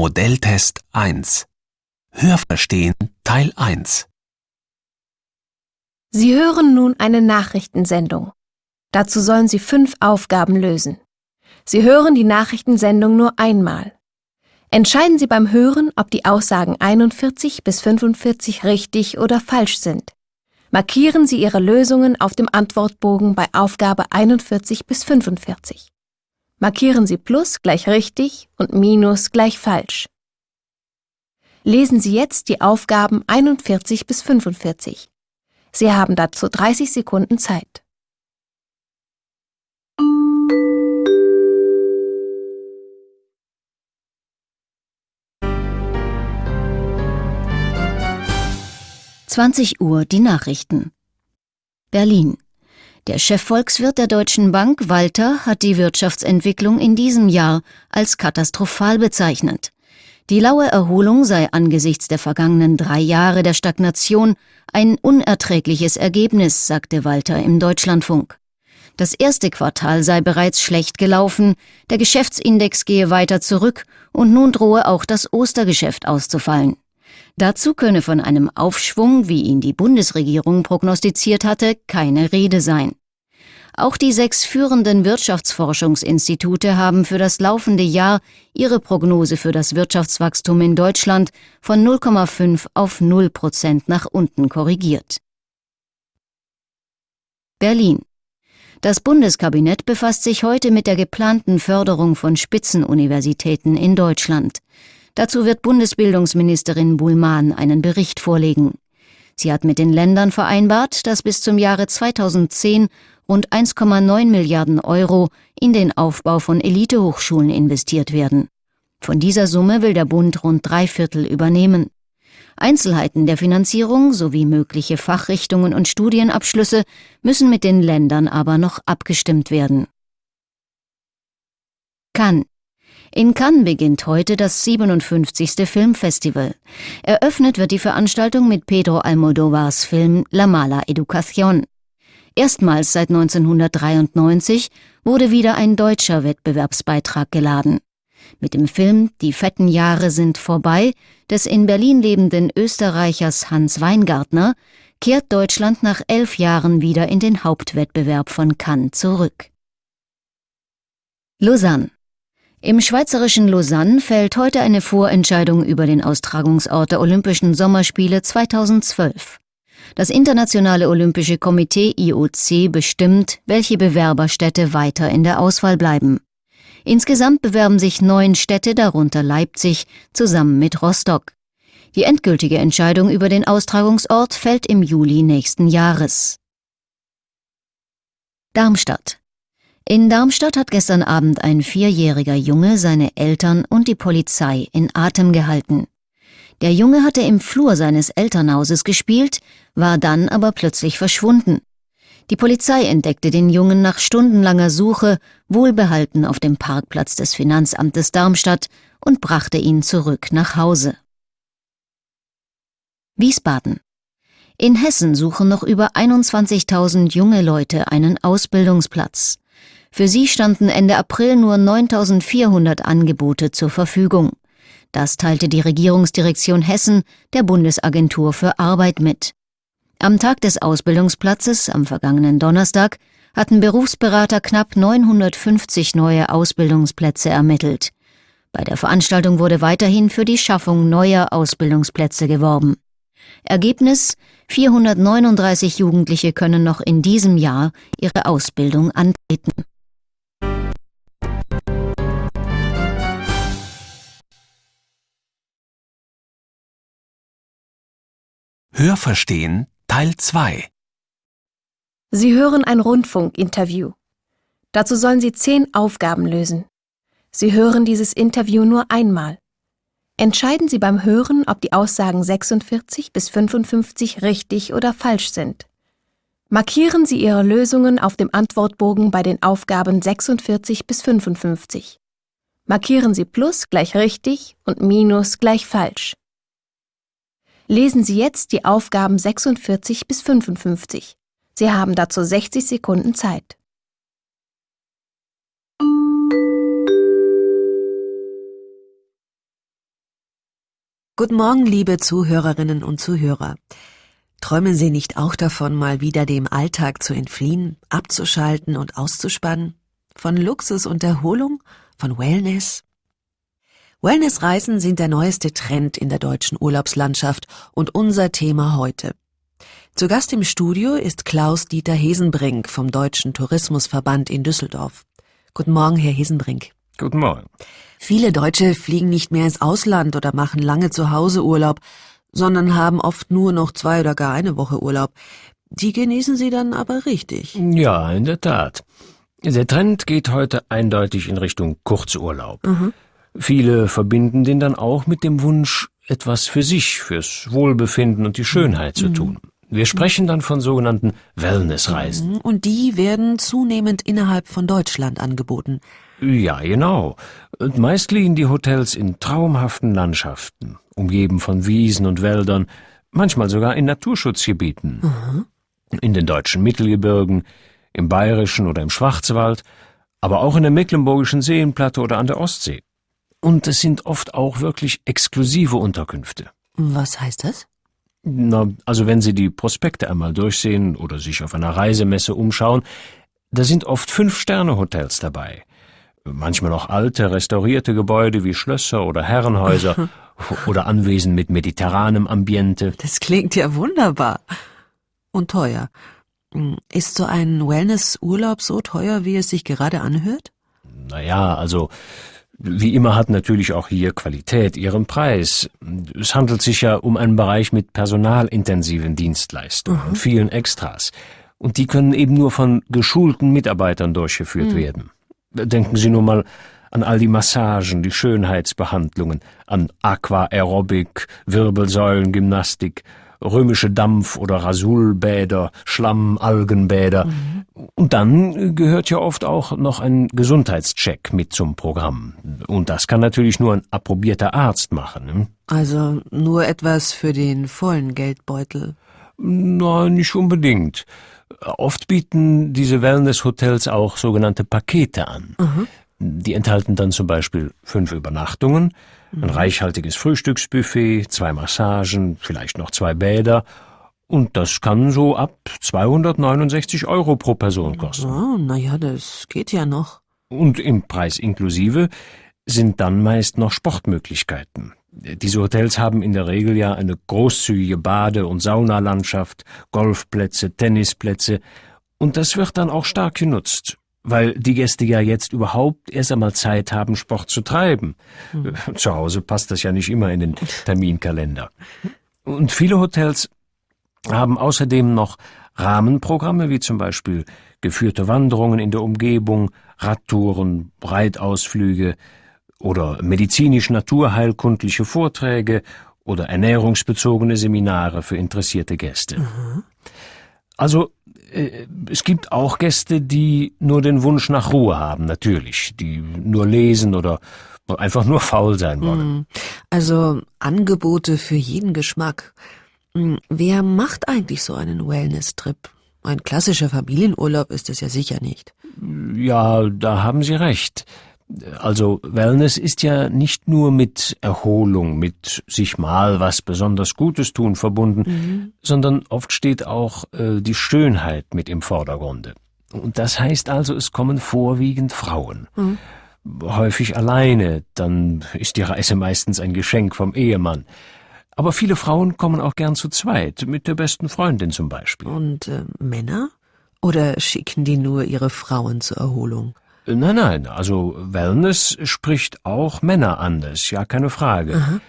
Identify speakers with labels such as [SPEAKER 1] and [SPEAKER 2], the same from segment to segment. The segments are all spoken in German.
[SPEAKER 1] Modelltest 1 Hörverstehen Teil 1
[SPEAKER 2] Sie hören nun eine Nachrichtensendung. Dazu sollen Sie fünf Aufgaben lösen. Sie hören die Nachrichtensendung nur einmal. Entscheiden Sie beim Hören, ob die Aussagen 41 bis 45 richtig oder falsch sind. Markieren Sie Ihre Lösungen auf dem Antwortbogen bei Aufgabe 41 bis 45. Markieren Sie Plus gleich richtig und Minus gleich falsch. Lesen Sie jetzt die Aufgaben 41 bis 45. Sie haben dazu 30 Sekunden Zeit.
[SPEAKER 3] Zwanzig Uhr die Nachrichten. Berlin. Der Chefvolkswirt der Deutschen Bank, Walter, hat die Wirtschaftsentwicklung in diesem Jahr als katastrophal bezeichnet. Die laue Erholung sei angesichts der vergangenen drei Jahre der Stagnation ein unerträgliches Ergebnis, sagte Walter im Deutschlandfunk. Das erste Quartal sei bereits schlecht gelaufen, der Geschäftsindex gehe weiter zurück und nun drohe auch das Ostergeschäft auszufallen. Dazu könne von einem Aufschwung, wie ihn die Bundesregierung prognostiziert hatte, keine Rede sein. Auch die sechs führenden Wirtschaftsforschungsinstitute haben für das laufende Jahr ihre Prognose für das Wirtschaftswachstum in Deutschland von 0,5 auf 0 Prozent nach unten korrigiert. Berlin. Das Bundeskabinett befasst sich heute mit der geplanten Förderung von Spitzenuniversitäten in Deutschland. Dazu wird Bundesbildungsministerin Buhlmann einen Bericht vorlegen. Sie hat mit den Ländern vereinbart, dass bis zum Jahre 2010 rund 1,9 Milliarden Euro in den Aufbau von Elitehochschulen investiert werden. Von dieser Summe will der Bund rund drei Viertel übernehmen. Einzelheiten der Finanzierung sowie mögliche Fachrichtungen und Studienabschlüsse müssen mit den Ländern aber noch abgestimmt werden. Cannes. In Cannes beginnt heute das 57. Filmfestival. Eröffnet wird die Veranstaltung mit Pedro Almodovars Film La Mala Educación. Erstmals seit 1993 wurde wieder ein deutscher Wettbewerbsbeitrag geladen. Mit dem Film Die fetten Jahre sind vorbei des in Berlin lebenden Österreichers Hans Weingartner kehrt Deutschland nach elf Jahren wieder in den Hauptwettbewerb von Cannes zurück. Lausanne im schweizerischen Lausanne fällt heute eine Vorentscheidung über den Austragungsort der Olympischen Sommerspiele 2012. Das Internationale Olympische Komitee IOC bestimmt, welche Bewerberstädte weiter in der Auswahl bleiben. Insgesamt bewerben sich neun Städte, darunter Leipzig, zusammen mit Rostock. Die endgültige Entscheidung über den Austragungsort fällt im Juli nächsten Jahres. Darmstadt. In Darmstadt hat gestern Abend ein vierjähriger Junge seine Eltern und die Polizei in Atem gehalten. Der Junge hatte im Flur seines Elternhauses gespielt, war dann aber plötzlich verschwunden. Die Polizei entdeckte den Jungen nach stundenlanger Suche wohlbehalten auf dem Parkplatz des Finanzamtes Darmstadt und brachte ihn zurück nach Hause. Wiesbaden. In Hessen suchen noch über 21.000 junge Leute einen Ausbildungsplatz. Für sie standen Ende April nur 9.400 Angebote zur Verfügung. Das teilte die Regierungsdirektion Hessen der Bundesagentur für Arbeit mit. Am Tag des Ausbildungsplatzes, am vergangenen Donnerstag, hatten Berufsberater knapp 950 neue Ausbildungsplätze ermittelt. Bei der Veranstaltung wurde weiterhin für die Schaffung neuer Ausbildungsplätze geworben. Ergebnis 439 Jugendliche können noch in diesem Jahr ihre Ausbildung antreten.
[SPEAKER 1] Hörverstehen Teil 2
[SPEAKER 2] Sie hören ein Rundfunkinterview. Dazu sollen Sie zehn Aufgaben lösen. Sie hören dieses Interview nur einmal. Entscheiden Sie beim Hören, ob die Aussagen 46 bis 55 richtig oder falsch sind. Markieren Sie Ihre Lösungen auf dem Antwortbogen bei den Aufgaben 46 bis 55. Markieren Sie Plus gleich richtig und Minus gleich falsch. Lesen Sie jetzt die Aufgaben 46 bis 55. Sie haben dazu 60 Sekunden Zeit.
[SPEAKER 4] Guten Morgen, liebe Zuhörerinnen und Zuhörer. Träumen Sie nicht auch davon, mal wieder dem Alltag zu entfliehen, abzuschalten und auszuspannen? Von Luxus und Erholung? Von Wellness? Wellnessreisen sind der neueste Trend in der deutschen Urlaubslandschaft und unser Thema heute. Zu Gast im Studio ist Klaus-Dieter Hesenbrink vom Deutschen Tourismusverband in Düsseldorf. Guten Morgen, Herr Hesenbrink.
[SPEAKER 5] Guten Morgen.
[SPEAKER 4] Viele Deutsche fliegen nicht mehr ins Ausland oder machen lange zu Hause Urlaub, sondern haben oft nur noch zwei oder gar eine Woche Urlaub. Die genießen sie dann aber richtig.
[SPEAKER 5] Ja, in der Tat. Der Trend geht heute eindeutig in Richtung Kurzurlaub.
[SPEAKER 4] Mhm.
[SPEAKER 5] Viele verbinden den dann auch mit dem Wunsch, etwas für sich, fürs Wohlbefinden und die Schönheit zu tun. Wir sprechen dann von sogenannten Wellnessreisen.
[SPEAKER 4] Und die werden zunehmend innerhalb von Deutschland angeboten.
[SPEAKER 5] Ja, genau. Und meist liegen die Hotels in traumhaften Landschaften, umgeben von Wiesen und Wäldern, manchmal sogar in Naturschutzgebieten. In den deutschen Mittelgebirgen, im bayerischen oder im Schwarzwald, aber auch in der mecklenburgischen Seenplatte oder an der Ostsee. Und es sind oft auch wirklich exklusive Unterkünfte.
[SPEAKER 4] Was heißt das?
[SPEAKER 5] Na, also wenn Sie die Prospekte einmal durchsehen oder sich auf einer Reisemesse umschauen, da sind oft Fünf-Sterne-Hotels dabei. Manchmal auch alte, restaurierte Gebäude wie Schlösser oder Herrenhäuser oder Anwesen mit mediterranem Ambiente.
[SPEAKER 4] Das klingt ja wunderbar. Und teuer. Hm, Ist so ein Wellness-Urlaub so teuer, wie es sich gerade anhört?
[SPEAKER 5] Naja, also wie immer hat natürlich auch hier Qualität ihren Preis. Es handelt sich ja um einen Bereich mit personalintensiven Dienstleistungen und vielen Extras. Und die können eben nur von geschulten Mitarbeitern durchgeführt werden. Denken Sie nur mal an all die Massagen, die Schönheitsbehandlungen, an Aquaerobik, Wirbelsäulengymnastik, römische Dampf- oder Rasulbäder, Schlamm-, Algenbäder. Und dann gehört ja oft auch noch ein Gesundheitscheck mit zum Programm. Und das kann natürlich nur ein approbierter Arzt machen. Ne?
[SPEAKER 4] Also nur etwas für den vollen Geldbeutel.
[SPEAKER 5] Na, nicht unbedingt. Oft bieten diese Wellness-Hotels auch sogenannte Pakete an. Die enthalten dann zum Beispiel fünf Übernachtungen, ein reichhaltiges Frühstücksbuffet, zwei Massagen, vielleicht noch zwei Bäder. Und das kann so ab 269 Euro pro Person kosten.
[SPEAKER 4] Oh, naja, das geht ja noch.
[SPEAKER 5] Und im Preis inklusive sind dann meist noch Sportmöglichkeiten. Diese Hotels haben in der Regel ja eine großzügige Bade- und Saunalandschaft, Golfplätze, Tennisplätze. Und das wird dann auch stark genutzt, weil die Gäste ja jetzt überhaupt erst einmal Zeit haben, Sport zu treiben. Zu Hause passt das ja nicht immer in den Terminkalender. Und viele Hotels haben außerdem noch Rahmenprogramme wie zum Beispiel geführte Wanderungen in der Umgebung, Radtouren, Breitausflüge oder medizinisch-naturheilkundliche Vorträge oder ernährungsbezogene Seminare für interessierte Gäste. Also äh, es gibt auch Gäste, die nur den Wunsch nach Ruhe haben, natürlich, die nur lesen oder einfach nur faul sein wollen.
[SPEAKER 4] Also Angebote für jeden Geschmack. Hm, Wer macht eigentlich so einen Wellness-Trip? Ein klassischer Familienurlaub ist es ja sicher nicht.
[SPEAKER 5] Ja, da haben Sie recht. Also Wellness ist ja nicht nur mit Erholung, mit sich mal was besonders Gutes tun verbunden, sondern oft steht auch äh, die Schönheit mit im Vordergrunde. Und das heißt also, es kommen vorwiegend Frauen. Häufig alleine, dann ist die Reise meistens ein Geschenk vom Ehemann. Aber viele Frauen kommen auch gern zu zweit, mit der besten Freundin zum Beispiel.
[SPEAKER 4] Und äh, Männer? Oder schicken die nur ihre Frauen zur Erholung?
[SPEAKER 5] Nein, nein, also Wellness spricht auch Männer an, das ist ja keine Frage.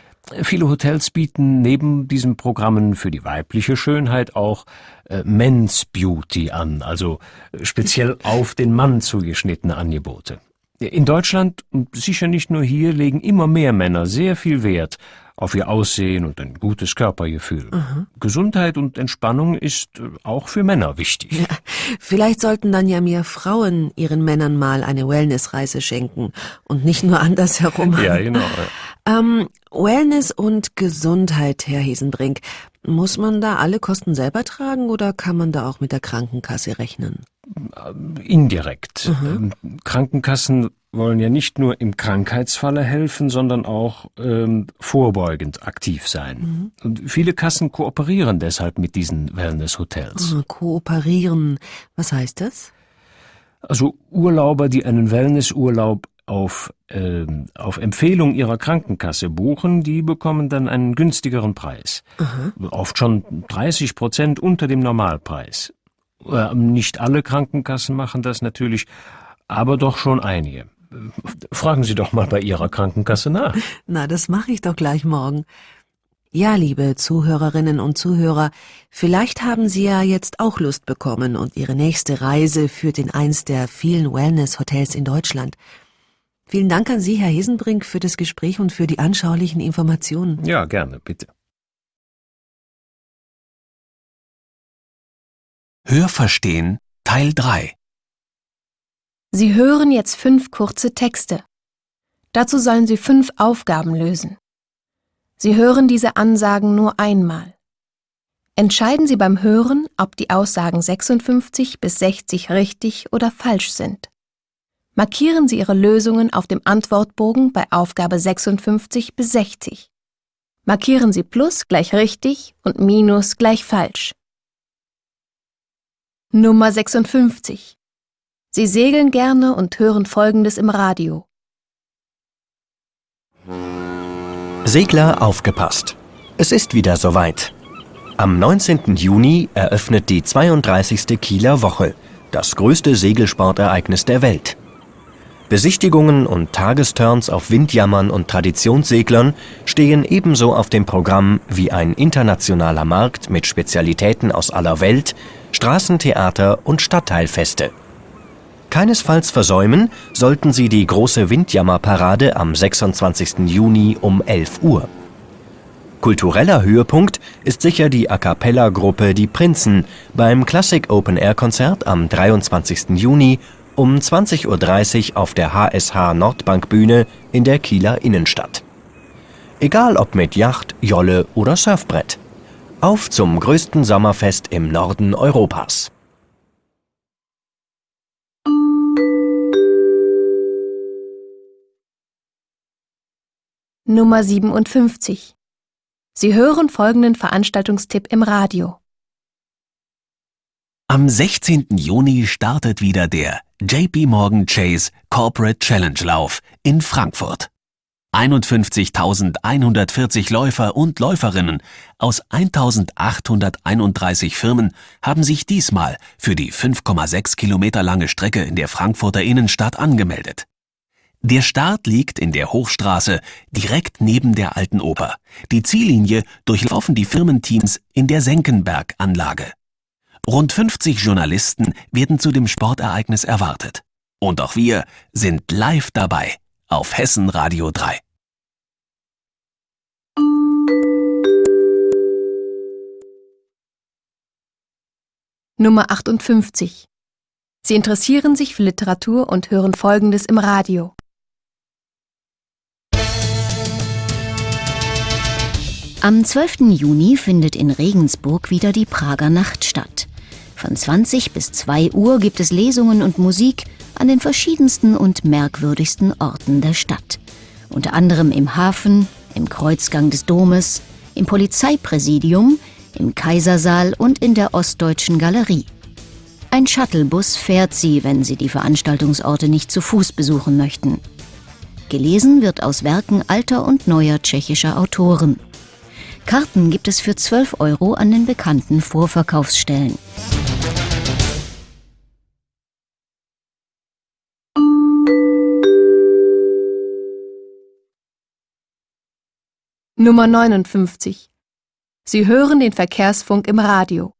[SPEAKER 5] Viele Hotels bieten neben diesen Programmen für die weibliche Schönheit auch äh, Men's Beauty an, also speziell auf den Mann zugeschnittene Angebote. In Deutschland und sicher nicht nur hier legen immer mehr Männer sehr viel Wert auf ihr Aussehen und ein gutes Körpergefühl. Gesundheit und Entspannung ist äh, auch für Männer wichtig.
[SPEAKER 4] Vielleicht sollten dann ja mehr Frauen ihren Männern mal eine Wellnessreise schenken und nicht nur andersherum.
[SPEAKER 5] Ja, genau.
[SPEAKER 4] Ähm, Wellness und Gesundheit, Herr Hesenbrink. Muss man da alle Kosten selber tragen oder kann man da auch mit der Krankenkasse rechnen?
[SPEAKER 5] Indirekt. Ähm, Krankenkassen wollen ja nicht nur im Krankheitsfalle helfen, sondern auch ähm, vorbeugend aktiv sein. Und viele Kassen kooperieren deshalb mit diesen Wellness-Hotels.
[SPEAKER 4] Ah, Kooperieren. Was heißt das?
[SPEAKER 5] Also Urlauber, die einen Wellnessurlaub auf, ähm, auf Empfehlung ihrer Krankenkasse buchen, die bekommen dann einen günstigeren Preis. Oft schon 30 Prozent unter dem Normalpreis. Äh, nicht alle Krankenkassen machen das natürlich, aber doch schon einige. Fragen Sie doch mal bei Ihrer Krankenkasse nach.
[SPEAKER 4] Na, das mache ich doch gleich morgen. Ja, liebe Zuhörerinnen und Zuhörer, vielleicht haben Sie ja jetzt auch Lust bekommen und Ihre nächste Reise führt in eins der vielen Wellness-Hotels in Deutschland. Vielen Dank an Sie, Herr Hesenbrink, für das Gespräch und für die anschaulichen Informationen.
[SPEAKER 5] Ja, gerne, bitte.
[SPEAKER 1] Hörverstehen Teil 3.
[SPEAKER 2] Sie hören jetzt fünf kurze Texte. Dazu sollen Sie fünf Aufgaben lösen. Sie hören diese Ansagen nur einmal. Entscheiden Sie beim Hören, ob die Aussagen 56 bis 60 richtig oder falsch sind. Markieren Sie Ihre Lösungen auf dem Antwortbogen bei Aufgabe 56 bis 60. Markieren Sie Plus gleich richtig und Minus gleich falsch. Nummer 56. Sie segeln gerne und hören Folgendes im Radio.
[SPEAKER 6] Segler aufgepasst. Es ist wieder soweit. Am 19. Juni eröffnet die 32. Kieler Woche, das größte Segelsportereignis der Welt. Besichtigungen und Tagesturns auf Windjammern und Traditionsseglern stehen ebenso auf dem Programm wie ein internationaler Markt mit Spezialitäten aus aller Welt, Straßentheater und Stadtteilfeste. Keinesfalls versäumen sollten Sie die große Windjammerparade am 26. Juni um 11 Uhr. Kultureller Höhepunkt ist sicher die A cappella-Gruppe Die Prinzen beim Classic Open Air Konzert am 23. Juni um 20.30 Uhr auf der HSH Nordbankbühne in der Kieler Innenstadt. Egal ob mit Yacht, Jolle oder Surfbrett. Auf zum größten Sommerfest im Norden Europas.
[SPEAKER 2] Nummer 57. Sie hören folgenden Veranstaltungstipp im Radio.
[SPEAKER 1] Am 16. Juni startet wieder der JP Morgan Chase Corporate Challenge Lauf in Frankfurt. 51.140 Läufer und Läuferinnen aus 1.831 Firmen haben sich diesmal für die 5,6 Kilometer lange Strecke in der Frankfurter Innenstadt angemeldet. Der Start liegt in der Hochstraße direkt neben der Alten Oper. Die Ziellinie durchlaufen die Firmenteams in der Senckenberg-Anlage. Rund 50 Journalisten werden zu dem Sportereignis erwartet. Und auch wir sind live dabei auf Hessen Radio 3.
[SPEAKER 2] Nummer 58. Sie interessieren sich für Literatur und hören Folgendes im Radio.
[SPEAKER 3] Am 12. Juni findet in Regensburg wieder die Prager Nacht statt. Von 20 bis 2 Uhr gibt es Lesungen und Musik an den verschiedensten und merkwürdigsten Orten der Stadt. Unter anderem im Hafen, im Kreuzgang des Domes, im Polizeipräsidium, im Kaisersaal und in der Ostdeutschen Galerie. Ein Shuttlebus fährt sie, wenn Sie die Veranstaltungsorte nicht zu Fuß besuchen möchten. Gelesen wird aus Werken alter und neuer tschechischer Autoren. Karten gibt es für 12 Euro an den bekannten Vorverkaufsstellen.
[SPEAKER 2] Nummer 59. Sie hören den Verkehrsfunk im Radio.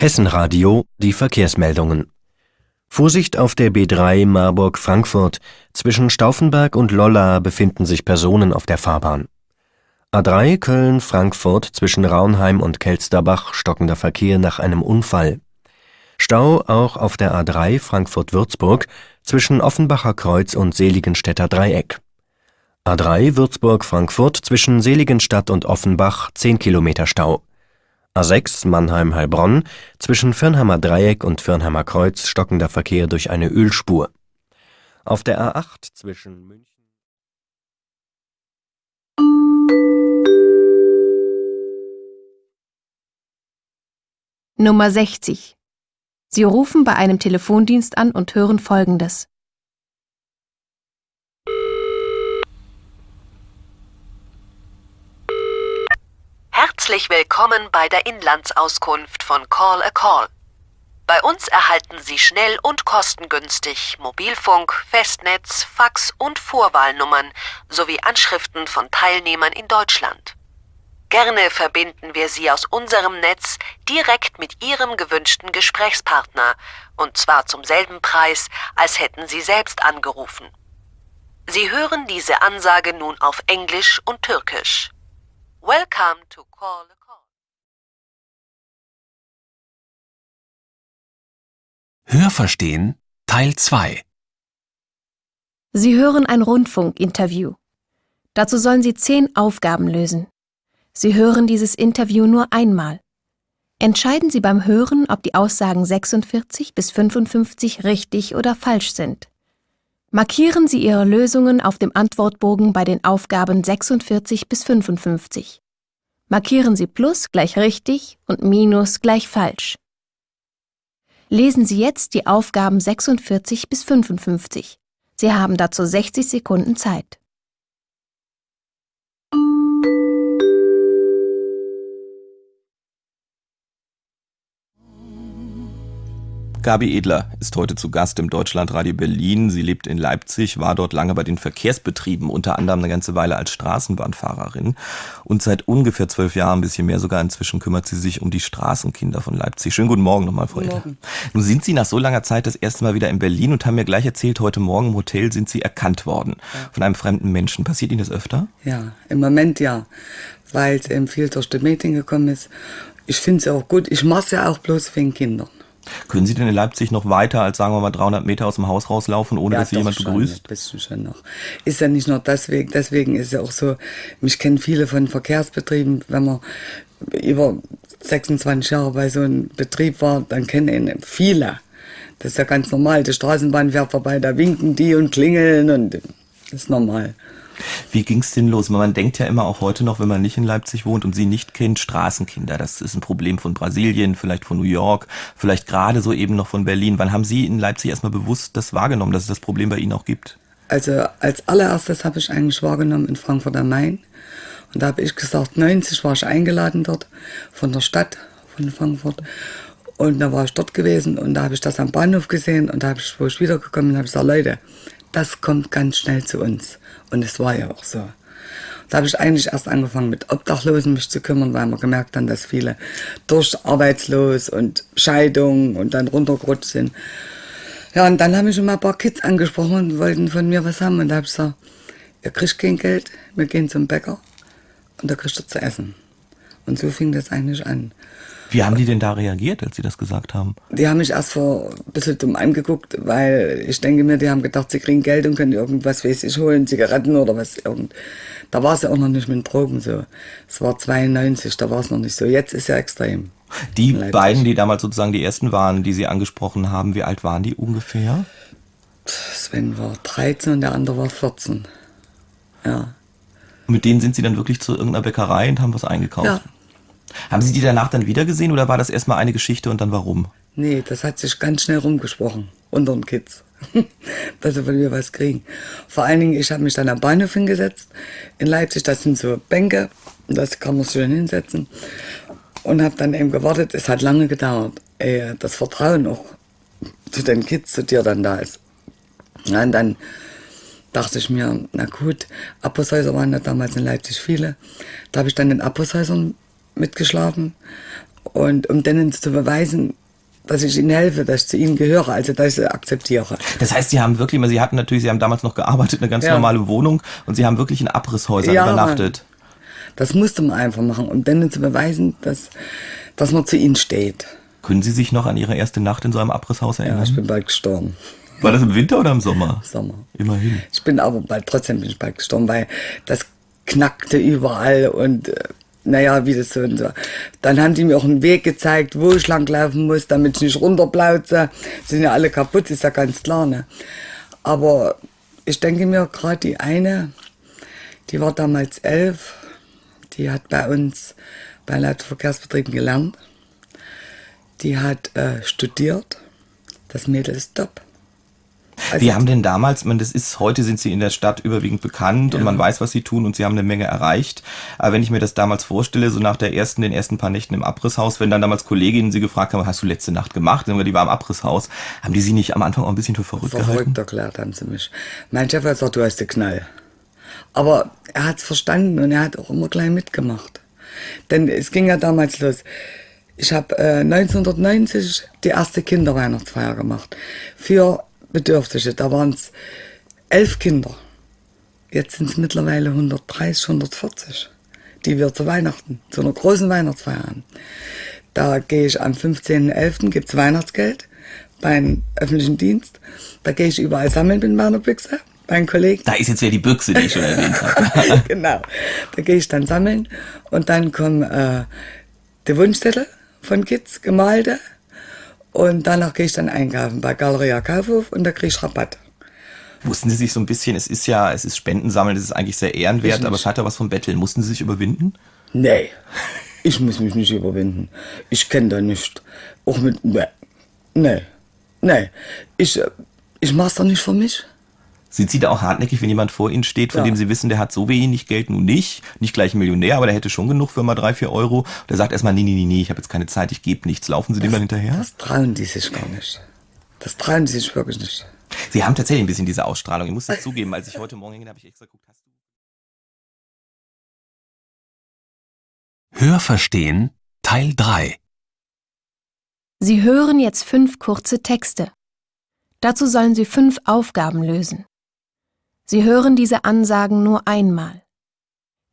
[SPEAKER 6] Hessenradio, die Verkehrsmeldungen. Vorsicht auf der B3 Marburg-Frankfurt. Zwischen Stauffenberg und Lolla befinden sich Personen auf der Fahrbahn. A3 Köln-Frankfurt zwischen Raunheim und Kelsterbach stockender Verkehr nach einem Unfall. Stau auch auf der A3 Frankfurt-Würzburg zwischen Offenbacher Kreuz und Seligenstädter Dreieck. A3 Würzburg-Frankfurt zwischen Seligenstadt und Offenbach 10 Kilometer Stau. A6 Mannheim-Heilbronn, zwischen Firnheimer Dreieck und Firnheimer Kreuz stockender Verkehr durch eine Ölspur. Auf der A8 zwischen München
[SPEAKER 2] Nummer 60. Sie rufen bei einem Telefondienst an und hören Folgendes.
[SPEAKER 4] Herzlich willkommen bei der Inlandsauskunft von Call a Call. Bei uns erhalten Sie schnell und kostengünstig Mobilfunk, Festnetz, Fax und Vorwahlnummern sowie Anschriften von Teilnehmern in Deutschland. Gerne verbinden wir Sie aus unserem Netz direkt mit Ihrem gewünschten Gesprächspartner, und zwar zum selben Preis, als hätten Sie selbst angerufen. Sie hören diese Ansage nun auf Englisch und Türkisch. Welcome to Call a Call.
[SPEAKER 1] Hörverstehen Teil 2
[SPEAKER 2] Sie hören ein Rundfunkinterview. Dazu sollen Sie zehn Aufgaben lösen. Sie hören dieses Interview nur einmal. Entscheiden Sie beim Hören, ob die Aussagen 46 bis 55 richtig oder falsch sind. Markieren Sie Ihre Lösungen auf dem Antwortbogen bei den Aufgaben 46 bis 55. Markieren Sie Plus gleich richtig und Minus gleich falsch. Lesen Sie jetzt die Aufgaben 46 bis 55. Sie haben dazu 60 Sekunden Zeit.
[SPEAKER 7] Gabi Edler ist heute zu Gast im Deutschlandradio Berlin. Sie lebt in Leipzig, war dort lange bei den Verkehrsbetrieben, unter anderem eine ganze Weile als Straßenbahnfahrerin. Und seit ungefähr zwölf Jahren, ein bisschen mehr sogar inzwischen, kümmert sie sich um die Straßenkinder von Leipzig. Schönen guten Morgen nochmal, Frau Edler. Nun sind Sie nach so langer Zeit das erste Mal wieder in Berlin und haben mir gleich erzählt, heute Morgen im Hotel sind Sie erkannt worden ja. von einem fremden Menschen. Passiert Ihnen das öfter?
[SPEAKER 8] Ja, im Moment ja, weil es eben viel durch die Medien gekommen ist. Ich finde es auch gut. Ich mache es ja auch bloß wegen Kindern.
[SPEAKER 7] Können Sie denn in Leipzig noch weiter als, sagen wir mal, 300 Meter aus dem Haus rauslaufen, ohne ja, dass Sie jemand
[SPEAKER 8] schon,
[SPEAKER 7] begrüßt?
[SPEAKER 8] Ein bisschen schon noch. Ist ja nicht nur deswegen, deswegen ist ja auch so, mich kennen viele von Verkehrsbetrieben, wenn man über 26 Jahre bei so einem Betrieb war, dann kennen ihn viele. Das ist ja ganz normal. Die Straßenbahn fährt vorbei, da winken die und klingeln und das ist normal.
[SPEAKER 7] Wie ging es denn los? Man denkt ja immer auch heute noch, wenn man nicht in Leipzig wohnt und sie nicht kennt, Straßenkinder. Das ist ein Problem von Brasilien, vielleicht von New York, vielleicht gerade so eben noch von Berlin. Wann haben Sie in Leipzig erstmal bewusst das wahrgenommen, dass es das Problem bei Ihnen auch gibt?
[SPEAKER 8] Also als allererstes habe ich eigentlich wahrgenommen in Frankfurt am Main. Und da habe ich gesagt, 90 war ich eingeladen dort von der Stadt, von Frankfurt. Und da war ich dort gewesen und da habe ich das am Bahnhof gesehen und da habe ich, wo ich wiedergekommen bin, habe ich gesagt, Leute, das kommt ganz schnell zu uns. Und es war ja auch so. Da habe ich eigentlich erst angefangen mit Obdachlosen mich zu kümmern, weil man gemerkt hat, dass viele durch arbeitslos und Scheidung und dann runtergerutscht sind. Ja, und dann habe ich schon mal ein paar Kids angesprochen und wollten von mir was haben. Und da habe ich gesagt, ihr kriegt kein Geld, wir gehen zum Bäcker und da kriegt ihr zu essen. Und so fing das eigentlich an.
[SPEAKER 7] Wie haben die denn da reagiert, als sie das gesagt haben?
[SPEAKER 8] Die haben mich erst vor ein bisschen dumm angeguckt, weil ich denke mir, die haben gedacht, sie kriegen Geld und können irgendwas, weiß ich, holen, Zigaretten oder was. Irgend. Da war es ja auch noch nicht mit Drogen so. Es war 92, da war es noch nicht so. Jetzt ist ja extrem.
[SPEAKER 7] Die beiden, die damals sozusagen die ersten waren, die Sie angesprochen haben, wie alt waren die ungefähr?
[SPEAKER 8] Sven war 13 und der andere war 14. Ja.
[SPEAKER 7] Und mit denen sind Sie dann wirklich zu irgendeiner Bäckerei und haben was eingekauft? Ja. Haben Sie die danach dann wieder gesehen oder war das erstmal eine Geschichte und dann warum?
[SPEAKER 8] Nee, das hat sich ganz schnell rumgesprochen unter den Kids, dass sie von mir was kriegen. Vor allen Dingen, ich habe mich dann am Bahnhof hingesetzt in Leipzig, das sind so Bänke, das kann man schön hinsetzen und habe dann eben gewartet. Es hat lange gedauert, ehe das Vertrauen auch zu den Kids, zu dir dann da ist. Ja, und dann dachte ich mir, na gut, Aposhäuser waren ja damals in Leipzig viele. Da habe ich dann in Aposhäusern mitgeschlafen. Und um denen zu beweisen, dass ich ihnen helfe, dass ich zu ihnen gehöre, also dass ich sie akzeptiere.
[SPEAKER 7] Das heißt, Sie haben wirklich, Sie hatten natürlich, Sie haben damals noch gearbeitet, eine ganz ja. normale Wohnung und Sie haben wirklich in Abrisshäusern ja, übernachtet.
[SPEAKER 8] Das musste man einfach machen, um denen zu beweisen, dass, dass man zu ihnen steht.
[SPEAKER 7] Können Sie sich noch an Ihre erste Nacht in so einem Abrisshaus erinnern?
[SPEAKER 8] Ja, ich bin bald gestorben.
[SPEAKER 7] War das im Winter oder im Sommer?
[SPEAKER 8] Sommer.
[SPEAKER 7] Immerhin.
[SPEAKER 8] Ich bin aber bald trotzdem bin ich bald gestorben, weil das knackte überall und äh, naja, wie das so und so. Dann haben die mir auch einen Weg gezeigt, wo ich langlaufen muss, damit ich nicht runterplauze. Sind ja alle kaputt, ist ja ganz klar. Ne? Aber ich denke mir, gerade die eine, die war damals elf, die hat bei uns bei Leitverkehrsbetrieben gelernt. Die hat äh, studiert. Das Mädel ist top.
[SPEAKER 7] Also Wie haben denn damals, man, das ist, heute sind sie in der Stadt überwiegend bekannt ja. und man weiß, was sie tun und sie haben eine Menge erreicht. Aber wenn ich mir das damals vorstelle, so nach der ersten, den ersten paar Nächten im Abrisshaus, wenn dann damals Kolleginnen sie gefragt haben, hast du letzte Nacht gemacht? Und die war im Abrisshaus, haben die sie nicht am Anfang auch ein bisschen für verrückt, verrückt gehalten?
[SPEAKER 8] Verrückt erklärt haben sie mich. Mein Chef hat gesagt, du hast den Knall. Aber er hat es verstanden und er hat auch immer gleich mitgemacht. Denn es ging ja damals los. Ich habe äh, 1990 die erste Kinderweihnachtsfeier gemacht. Für Bedürftige. Da waren es elf Kinder. Jetzt sind es mittlerweile 130, 140, die wir zu Weihnachten, zu einer großen Weihnachtsfeier haben. Da gehe ich am 15.11. gibt es Weihnachtsgeld beim öffentlichen Dienst. Da gehe ich überall sammeln mit meiner Büchse, meinen Kollegen.
[SPEAKER 7] Da ist jetzt wieder die Büchse, die ich schon erwähnt habe.
[SPEAKER 8] genau. Da gehe ich dann sammeln und dann kommen äh, die Wunschzettel von Kids, gemalte und danach gehe ich dann einkaufen bei Galeria Kaufhof und da kriege ich Rabatt.
[SPEAKER 7] Mussten Sie sich so ein bisschen, es ist ja, es ist Spendensammeln, das ist eigentlich sehr ehrenwert, aber es hat ja was vom Betteln. Mussten Sie sich überwinden?
[SPEAKER 8] Nee, ich muss mich nicht überwinden. Ich kenne da nicht. Auch mit, nee, nee, nee. Ich, äh, ich mach's doch nicht für mich.
[SPEAKER 7] Sind Sie da auch hartnäckig, wenn jemand vor Ihnen steht, von ja. dem Sie wissen, der hat so wenig Geld nun nicht, nicht gleich ein Millionär, aber der hätte schon genug für mal drei, vier Euro. Der sagt erstmal, nee, nee, nee, nee, ich habe jetzt keine Zeit, ich gebe nichts. Laufen Sie
[SPEAKER 8] das,
[SPEAKER 7] dem dann hinterher?
[SPEAKER 8] Das trauen die sich gar nicht. Das trauen die sich wirklich nicht.
[SPEAKER 7] Sie haben tatsächlich ein bisschen diese Ausstrahlung. Ich muss es zugeben, als ich heute Morgen ging, habe ich extra geguckt, hast
[SPEAKER 1] du... Hörverstehen Teil 3
[SPEAKER 2] Sie hören jetzt fünf kurze Texte. Dazu sollen Sie fünf Aufgaben lösen. Sie hören diese Ansagen nur einmal.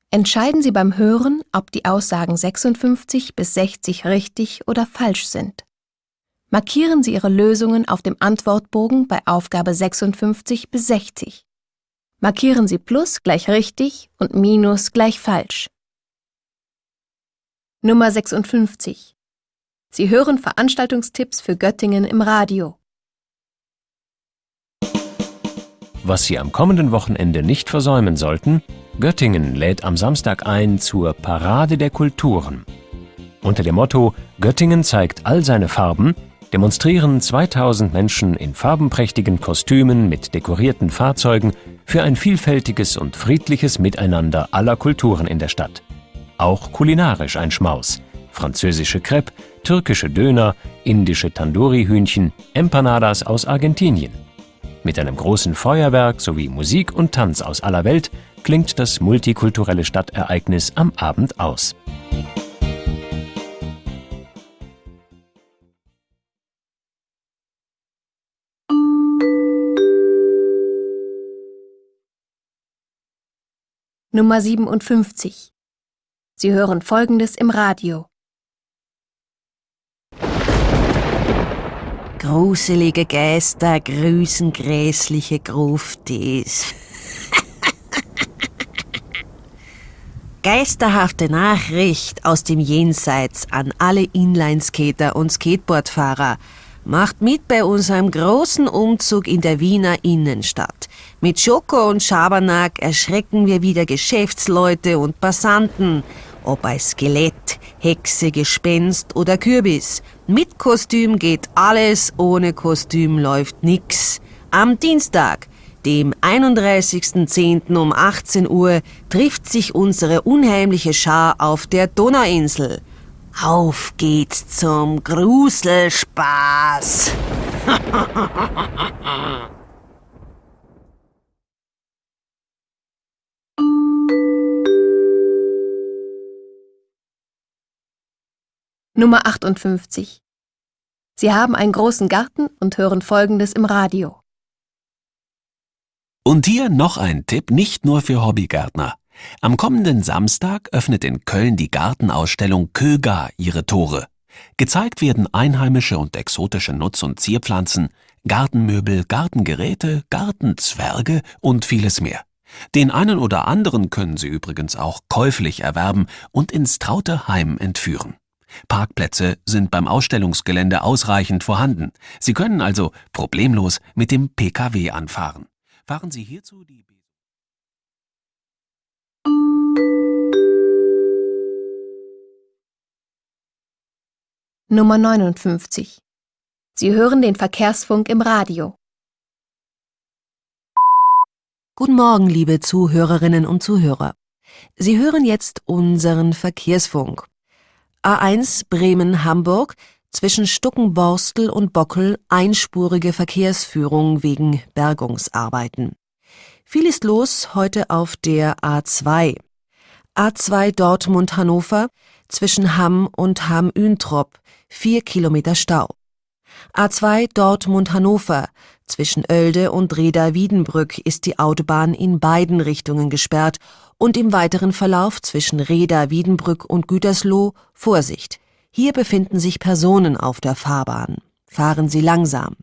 [SPEAKER 2] Entscheiden Sie beim Hören, ob die Aussagen 56 bis 60 richtig oder falsch sind. Markieren Sie Ihre Lösungen auf dem Antwortbogen bei Aufgabe 56 bis 60. Markieren Sie Plus gleich richtig und Minus gleich falsch. Nummer 56. Sie hören Veranstaltungstipps für Göttingen im Radio.
[SPEAKER 5] Was Sie am kommenden Wochenende nicht versäumen sollten, Göttingen lädt am Samstag ein zur Parade der Kulturen. Unter dem Motto Göttingen zeigt all seine Farben demonstrieren 2000 Menschen in farbenprächtigen Kostümen mit dekorierten Fahrzeugen für ein vielfältiges und friedliches Miteinander aller Kulturen in der Stadt. Auch kulinarisch ein Schmaus. Französische Crepe, türkische Döner, indische Tandoori-Hühnchen, Empanadas aus Argentinien. Mit einem großen Feuerwerk sowie Musik und Tanz aus aller Welt klingt das multikulturelle Stadtereignis am Abend aus.
[SPEAKER 2] Nummer 57. Sie hören Folgendes im Radio.
[SPEAKER 4] Gruselige Geister grüßen grässliche Gruftis. Geisterhafte Nachricht aus dem Jenseits an alle Inlineskater und Skateboardfahrer. Macht mit bei unserem großen Umzug in der Wiener Innenstadt. Mit Schoko und Schabernack erschrecken wir wieder Geschäftsleute und Passanten ob als Skelett, Hexe, Gespenst oder Kürbis. Mit Kostüm geht alles, ohne Kostüm läuft nix. Am Dienstag, dem 31.10. um 18 Uhr, trifft sich unsere unheimliche Schar auf der Donauinsel. Auf geht's zum Gruselspaß.
[SPEAKER 2] Nummer 58. Sie haben einen großen Garten und hören Folgendes im Radio.
[SPEAKER 1] Und hier noch ein Tipp nicht nur für Hobbygärtner. Am kommenden Samstag öffnet in Köln die Gartenausstellung Köga ihre Tore. Gezeigt werden einheimische und exotische Nutz- und Zierpflanzen, Gartenmöbel, Gartengeräte, Gartenzwerge und vieles mehr. Den einen oder anderen können Sie übrigens auch käuflich erwerben und ins traute Heim entführen. Parkplätze sind beim Ausstellungsgelände ausreichend vorhanden. Sie können also problemlos mit dem Pkw anfahren. Fahren Sie hierzu die
[SPEAKER 2] Nummer 59. Sie hören den Verkehrsfunk im Radio.
[SPEAKER 4] Guten Morgen, liebe Zuhörerinnen und Zuhörer. Sie hören jetzt unseren Verkehrsfunk. A1 Bremen-Hamburg zwischen Stuckenborstel und Bockel einspurige Verkehrsführung wegen Bergungsarbeiten. Viel ist los heute auf der A2. A2 Dortmund-Hannover zwischen Hamm und Hamm-Üntrop vier Kilometer Stau. A2 Dortmund-Hannover. Zwischen Oelde und Reda-Wiedenbrück ist die Autobahn in beiden Richtungen gesperrt und im weiteren Verlauf zwischen Reda-Wiedenbrück und Gütersloh Vorsicht. Hier befinden sich Personen auf der Fahrbahn. Fahren Sie langsam.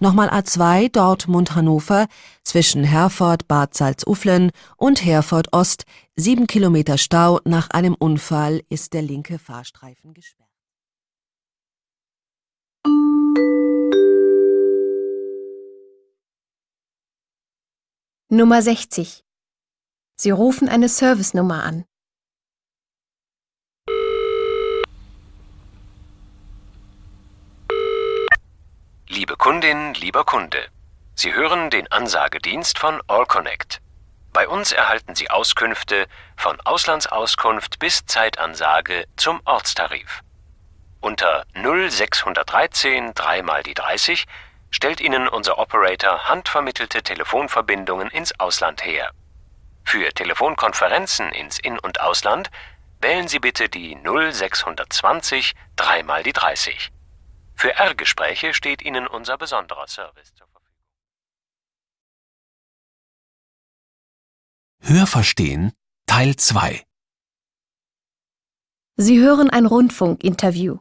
[SPEAKER 4] Nochmal A2 Dortmund-Hannover zwischen Herford Bad Salzuflen und Herford Ost. Sieben Kilometer Stau nach einem Unfall ist der linke Fahrstreifen gesperrt.
[SPEAKER 2] Nummer 60. Sie rufen eine Servicenummer an.
[SPEAKER 1] Liebe Kundin, lieber Kunde, Sie hören den Ansagedienst von AllConnect. Bei uns erhalten Sie Auskünfte von Auslandsauskunft bis Zeitansage zum Ortstarif. Unter 0613 3 mal die 30 stellt Ihnen unser Operator handvermittelte Telefonverbindungen ins Ausland her. Für Telefonkonferenzen ins In- und Ausland wählen Sie bitte die 0620 3 mal die 30. Für R-Gespräche steht Ihnen unser besonderer Service zur Verfügung. Hörverstehen Teil 2
[SPEAKER 2] Sie hören ein Rundfunkinterview.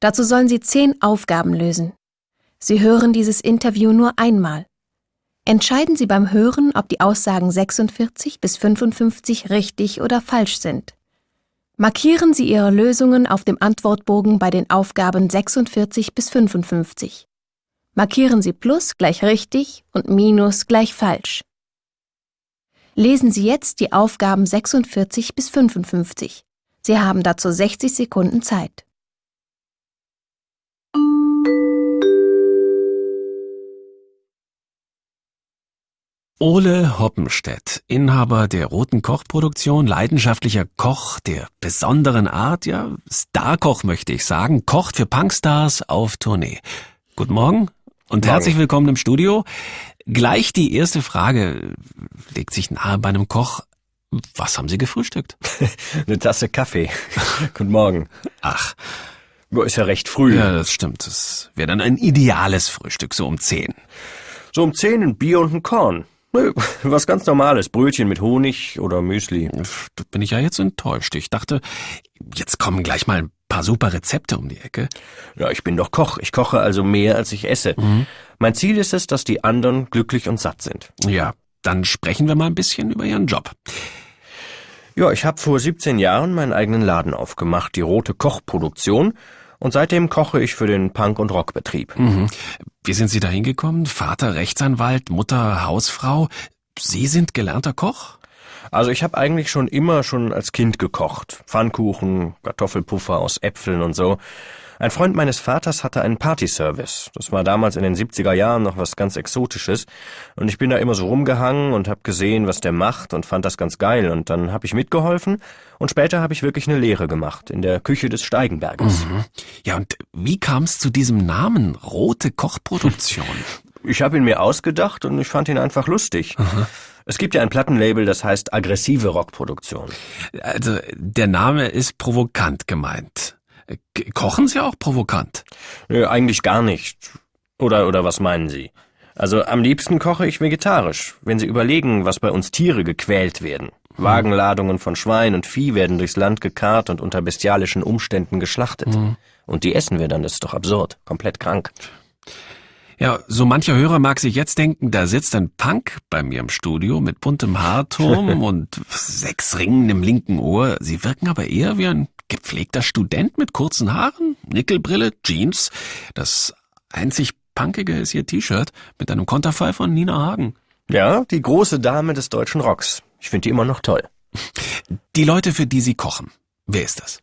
[SPEAKER 2] Dazu sollen Sie zehn Aufgaben lösen. Sie hören dieses Interview nur einmal. Entscheiden Sie beim Hören, ob die Aussagen 46 bis 55 richtig oder falsch sind. Markieren Sie Ihre Lösungen auf dem Antwortbogen bei den Aufgaben 46 bis 55. Markieren Sie Plus gleich richtig und Minus gleich falsch. Lesen Sie jetzt die Aufgaben 46 bis 55. Sie haben dazu 60 Sekunden Zeit.
[SPEAKER 1] Ole Hoppenstedt, Inhaber der Roten Kochproduktion, leidenschaftlicher Koch der besonderen Art, ja, Starkoch möchte ich sagen, kocht für Punkstars auf Tournee. Guten Morgen und
[SPEAKER 6] Morgen.
[SPEAKER 1] herzlich willkommen im Studio. Gleich die erste Frage legt sich nahe bei einem Koch. Was haben Sie gefrühstückt?
[SPEAKER 6] Eine Tasse Kaffee. Guten Morgen.
[SPEAKER 1] Ach,
[SPEAKER 6] Ist ja recht früh.
[SPEAKER 1] ja, das stimmt. Das wäre dann ein ideales Frühstück, so um zehn.
[SPEAKER 6] So um zehn ein Bier und ein Korn. Nö, Was ganz Normales. Brötchen mit Honig oder Müsli.
[SPEAKER 1] Da bin ich ja jetzt enttäuscht. Ich dachte, jetzt kommen gleich mal ein paar super Rezepte um die Ecke.
[SPEAKER 6] Ja, ich bin doch Koch. Ich koche also mehr, als ich esse. Mein Ziel ist es, dass die anderen glücklich und satt sind.
[SPEAKER 1] Ja, dann sprechen wir mal ein bisschen über Ihren Job.
[SPEAKER 6] Ja, ich habe vor 17 Jahren meinen eigenen Laden aufgemacht, die Rote Kochproduktion. Und seitdem koche ich für den Punk- und Rockbetrieb.
[SPEAKER 1] Mhm. Wie sind Sie da hingekommen? Vater Rechtsanwalt, Mutter Hausfrau. Sie sind gelernter Koch?
[SPEAKER 6] Also ich habe eigentlich schon immer schon als Kind gekocht. Pfannkuchen, Kartoffelpuffer aus Äpfeln und so. Ein Freund meines Vaters hatte einen Partyservice. Das war damals in den 70er Jahren noch was ganz Exotisches. Und ich bin da immer so rumgehangen und habe gesehen, was der macht und fand das ganz geil. Und dann habe ich mitgeholfen und später habe ich wirklich eine Lehre gemacht in der Küche des Steigenberges.
[SPEAKER 1] Ja, und wie kam es zu diesem Namen? Rote Kochproduktion.
[SPEAKER 6] Ich habe ihn mir ausgedacht und ich fand ihn einfach lustig. Es gibt ja ein Plattenlabel, das heißt aggressive Rockproduktion.
[SPEAKER 1] also, der Name ist provokant gemeint. Kochen Sie auch provokant?
[SPEAKER 6] Nö, eigentlich gar nicht. Oder, oder was meinen Sie? Also am liebsten koche ich vegetarisch. Wenn Sie überlegen, was bei uns Tiere gequält werden. Wagenladungen von Schwein und Vieh werden durchs Land gekarrt und unter bestialischen Umständen geschlachtet. Und die essen wir dann, das ist doch absurd. Komplett krank.
[SPEAKER 1] Ja, so mancher Hörer mag sich jetzt denken, da sitzt ein Punk bei mir im Studio mit buntem Haarturm und sechs Ringen im linken Ohr. Sie wirken aber eher wie ein gepflegter Student mit kurzen Haaren, Nickelbrille, Jeans. Das einzig Punkige ist ihr T-Shirt mit einem Konterfei von Nina Hagen.
[SPEAKER 6] Ja, die große Dame des deutschen Rocks. Ich finde die immer noch toll.
[SPEAKER 1] Die Leute, für die Sie kochen, wer ist das?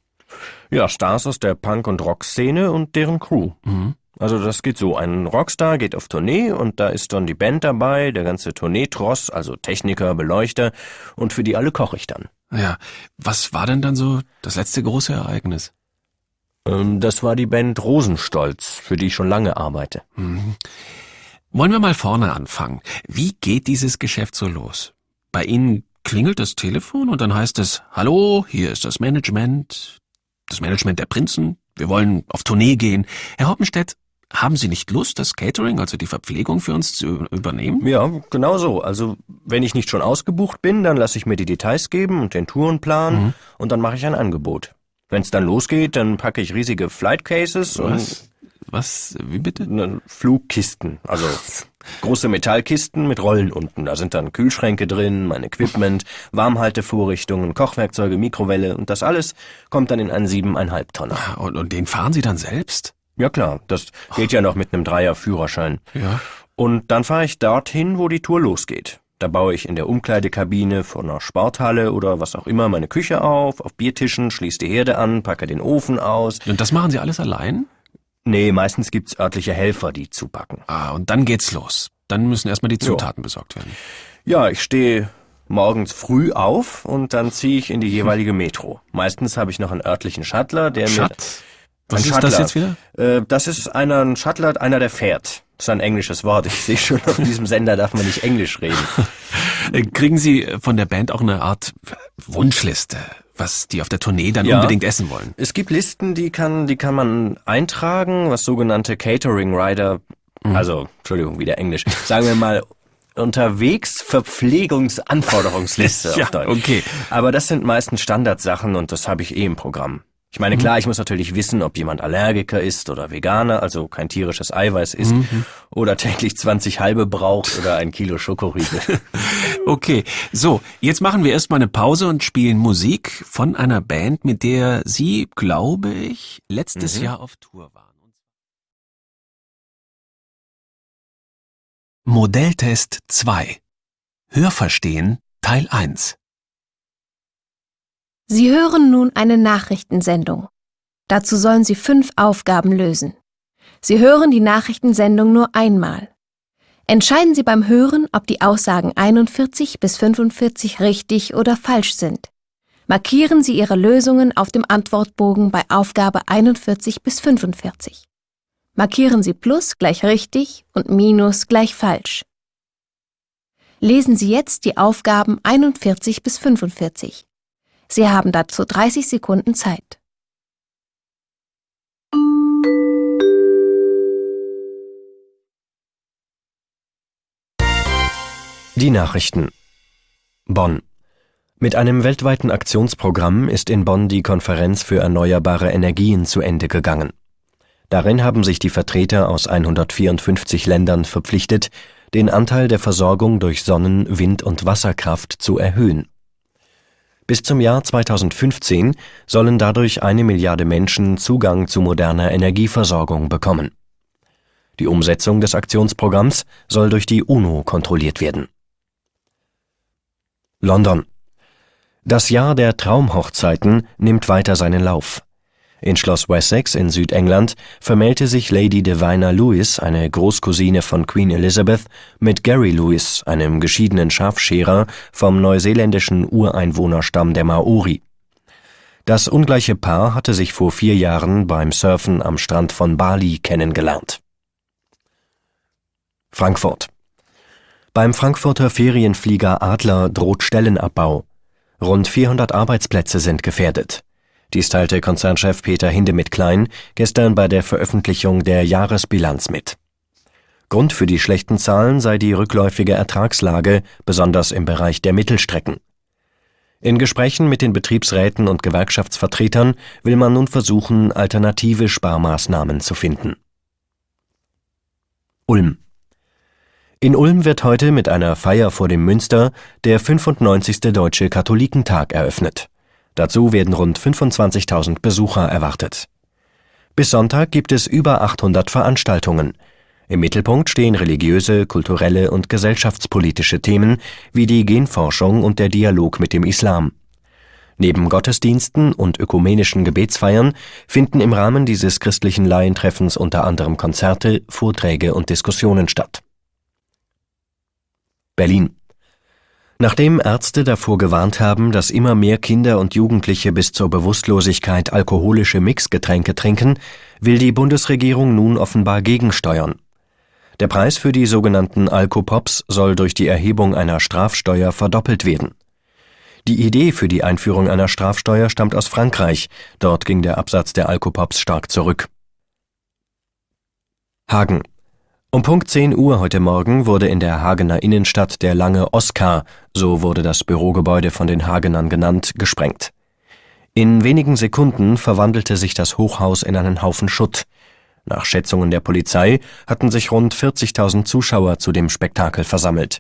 [SPEAKER 6] Ja, Stars aus der Punk- und Rock-Szene und deren Crew.
[SPEAKER 1] Mhm.
[SPEAKER 6] Also das geht so, ein Rockstar geht auf Tournee und da ist dann die Band dabei, der ganze Tourneetross, also Techniker, Beleuchter und für die alle koche ich dann.
[SPEAKER 1] Ja, was war denn dann so das letzte große Ereignis?
[SPEAKER 6] Ähm, das war die Band Rosenstolz, für die ich schon lange arbeite.
[SPEAKER 1] Mhm. Wollen wir mal vorne anfangen. Wie geht dieses Geschäft so los? Bei Ihnen klingelt das Telefon und dann heißt es, hallo, hier ist das Management, das Management der Prinzen, wir wollen auf Tournee gehen. Herr Hoppenstedt, haben Sie nicht Lust, das Catering, also die Verpflegung für uns zu übernehmen?
[SPEAKER 6] Ja, genau so. Also wenn ich nicht schon ausgebucht bin, dann lasse ich mir die Details geben und den Tourenplan
[SPEAKER 1] Mhm.
[SPEAKER 6] und dann mache ich ein Angebot. Wenn es dann losgeht, dann packe ich riesige Flight Cases
[SPEAKER 1] Was? Was? Wie bitte?
[SPEAKER 6] und äh, Flugkisten. Also große Metallkisten mit Rollen unten. Da sind dann Kühlschränke drin, mein Equipment, Warmhaltevorrichtungen, Kochwerkzeuge, Mikrowelle und das alles kommt dann in einen siebeneinhalb Tonner.
[SPEAKER 1] Und, und den fahren Sie dann selbst?
[SPEAKER 6] Ja klar, das geht ja noch mit einem Dreier Führerschein.
[SPEAKER 1] Ja.
[SPEAKER 6] Und dann fahre ich dorthin, wo die Tour losgeht. Da baue ich in der Umkleidekabine von einer Sporthalle oder was auch immer meine Küche auf, auf Biertischen, schließe die Herde an, packe den Ofen aus.
[SPEAKER 1] Und das machen Sie alles allein?
[SPEAKER 6] Nee, meistens gibt's örtliche Helfer, die zupacken.
[SPEAKER 1] Ah, und dann geht's los. Dann müssen erstmal die
[SPEAKER 6] Jo.
[SPEAKER 1] Zutaten besorgt werden.
[SPEAKER 6] Ja, ich stehe morgens früh auf und dann ziehe ich in die jeweilige Metro. Meistens habe ich noch einen örtlichen Shuttler, der
[SPEAKER 1] Schat?
[SPEAKER 6] mir...
[SPEAKER 1] Was
[SPEAKER 6] Ein
[SPEAKER 1] ist das
[SPEAKER 6] Shuttler.
[SPEAKER 1] jetzt wieder?
[SPEAKER 6] Äh, das ist einer, ein Shuttler, einer, der fährt. Das ist ein englisches Wort. Ich sehe schon, auf diesem Sender darf man nicht Englisch reden.
[SPEAKER 1] Äh, Kriegen Sie von der Band auch eine Art Wunschliste, was die auf der Tournee dann
[SPEAKER 6] Ja.
[SPEAKER 1] unbedingt essen wollen?
[SPEAKER 6] Es gibt Listen, die kann, die kann man eintragen, was sogenannte Catering Rider, also, Entschuldigung, wieder Englisch, sagen wir mal, unterwegs Verpflegungsanforderungsliste
[SPEAKER 1] Ja,
[SPEAKER 6] auf Deutsch.
[SPEAKER 1] okay.
[SPEAKER 6] Aber das sind meistens Standardsachen und das habe ich eh im Programm. Ich meine, klar, ich muss natürlich wissen, ob jemand Allergiker ist oder Veganer, also kein tierisches Eiweiß isst, oder täglich 20 halbe braucht oder ein Kilo Schokoriegel.
[SPEAKER 1] Okay, so, jetzt machen wir erstmal eine Pause und spielen Musik von einer Band, mit der Sie, glaube ich, letztes
[SPEAKER 6] Mhm.
[SPEAKER 1] Jahr auf Tour waren. Modelltest 2 Hörverstehen Teil 1
[SPEAKER 2] Sie hören nun eine Nachrichtensendung. Dazu sollen Sie fünf Aufgaben lösen. Sie hören die Nachrichtensendung nur einmal. Entscheiden Sie beim Hören, ob die Aussagen 41 bis 45 richtig oder falsch sind. Markieren Sie Ihre Lösungen auf dem Antwortbogen bei Aufgabe 41 bis 45. Markieren Sie Plus gleich richtig und Minus gleich falsch. Lesen Sie jetzt die Aufgaben 41 bis 45. Sie haben dazu 30 Sekunden Zeit.
[SPEAKER 6] Die Nachrichten. Bonn. Mit einem weltweiten Aktionsprogramm ist in Bonn die Konferenz für erneuerbare Energien zu Ende gegangen. Darin haben sich die Vertreter aus 154 Ländern verpflichtet, den Anteil der Versorgung durch Sonnen-, Wind- und Wasserkraft zu erhöhen. Bis zum Jahr 2015 sollen dadurch eine Milliarde Menschen Zugang zu moderner Energieversorgung bekommen. Die Umsetzung des Aktionsprogramms soll durch die UNO kontrolliert werden. London. Das Jahr der Traumhochzeiten nimmt weiter seinen Lauf. In Schloss Wessex in Südengland vermählte sich Lady Divina Lewis, eine Großcousine von Queen Elizabeth, mit Gary Lewis, einem geschiedenen Schafscherer vom neuseeländischen Ureinwohnerstamm der Maori. Das ungleiche Paar hatte sich vor vier Jahren beim Surfen am Strand von Bali kennengelernt. Frankfurt. Beim Frankfurter Ferienflieger Adler droht Stellenabbau. Rund 400 Arbeitsplätze sind gefährdet. Dies teilte Konzernchef Peter Hindemith-Klein gestern bei der Veröffentlichung der Jahresbilanz mit. Grund für die schlechten Zahlen sei die rückläufige Ertragslage, besonders im Bereich der Mittelstrecken. In Gesprächen mit den Betriebsräten und Gewerkschaftsvertretern will man nun versuchen, alternative Sparmaßnahmen zu finden. Ulm. In Ulm wird heute mit einer Feier vor dem Münster der 95. Deutsche Katholikentag eröffnet. Dazu werden rund 25.000 Besucher erwartet. Bis Sonntag gibt es über 800 Veranstaltungen. Im Mittelpunkt stehen religiöse, kulturelle und gesellschaftspolitische Themen wie die Genforschung und der Dialog mit dem Islam. Neben Gottesdiensten und ökumenischen Gebetsfeiern finden im Rahmen dieses christlichen Laientreffens unter anderem Konzerte, Vorträge und Diskussionen statt. Berlin Nachdem Ärzte davor gewarnt haben, dass immer mehr Kinder und Jugendliche bis zur Bewusstlosigkeit alkoholische Mixgetränke trinken, will die Bundesregierung nun offenbar gegensteuern. Der Preis für die sogenannten Alkopops soll durch die Erhebung einer Strafsteuer verdoppelt werden. Die Idee für die Einführung einer Strafsteuer stammt aus Frankreich, dort ging der Absatz der Alkopops stark zurück. Hagen um Punkt 10 Uhr heute Morgen wurde in der Hagener Innenstadt der lange Oskar, so wurde das Bürogebäude von den Hagenern genannt, gesprengt. In wenigen Sekunden verwandelte sich das Hochhaus in einen Haufen Schutt. Nach Schätzungen der Polizei hatten sich rund 40.000 Zuschauer zu dem Spektakel versammelt.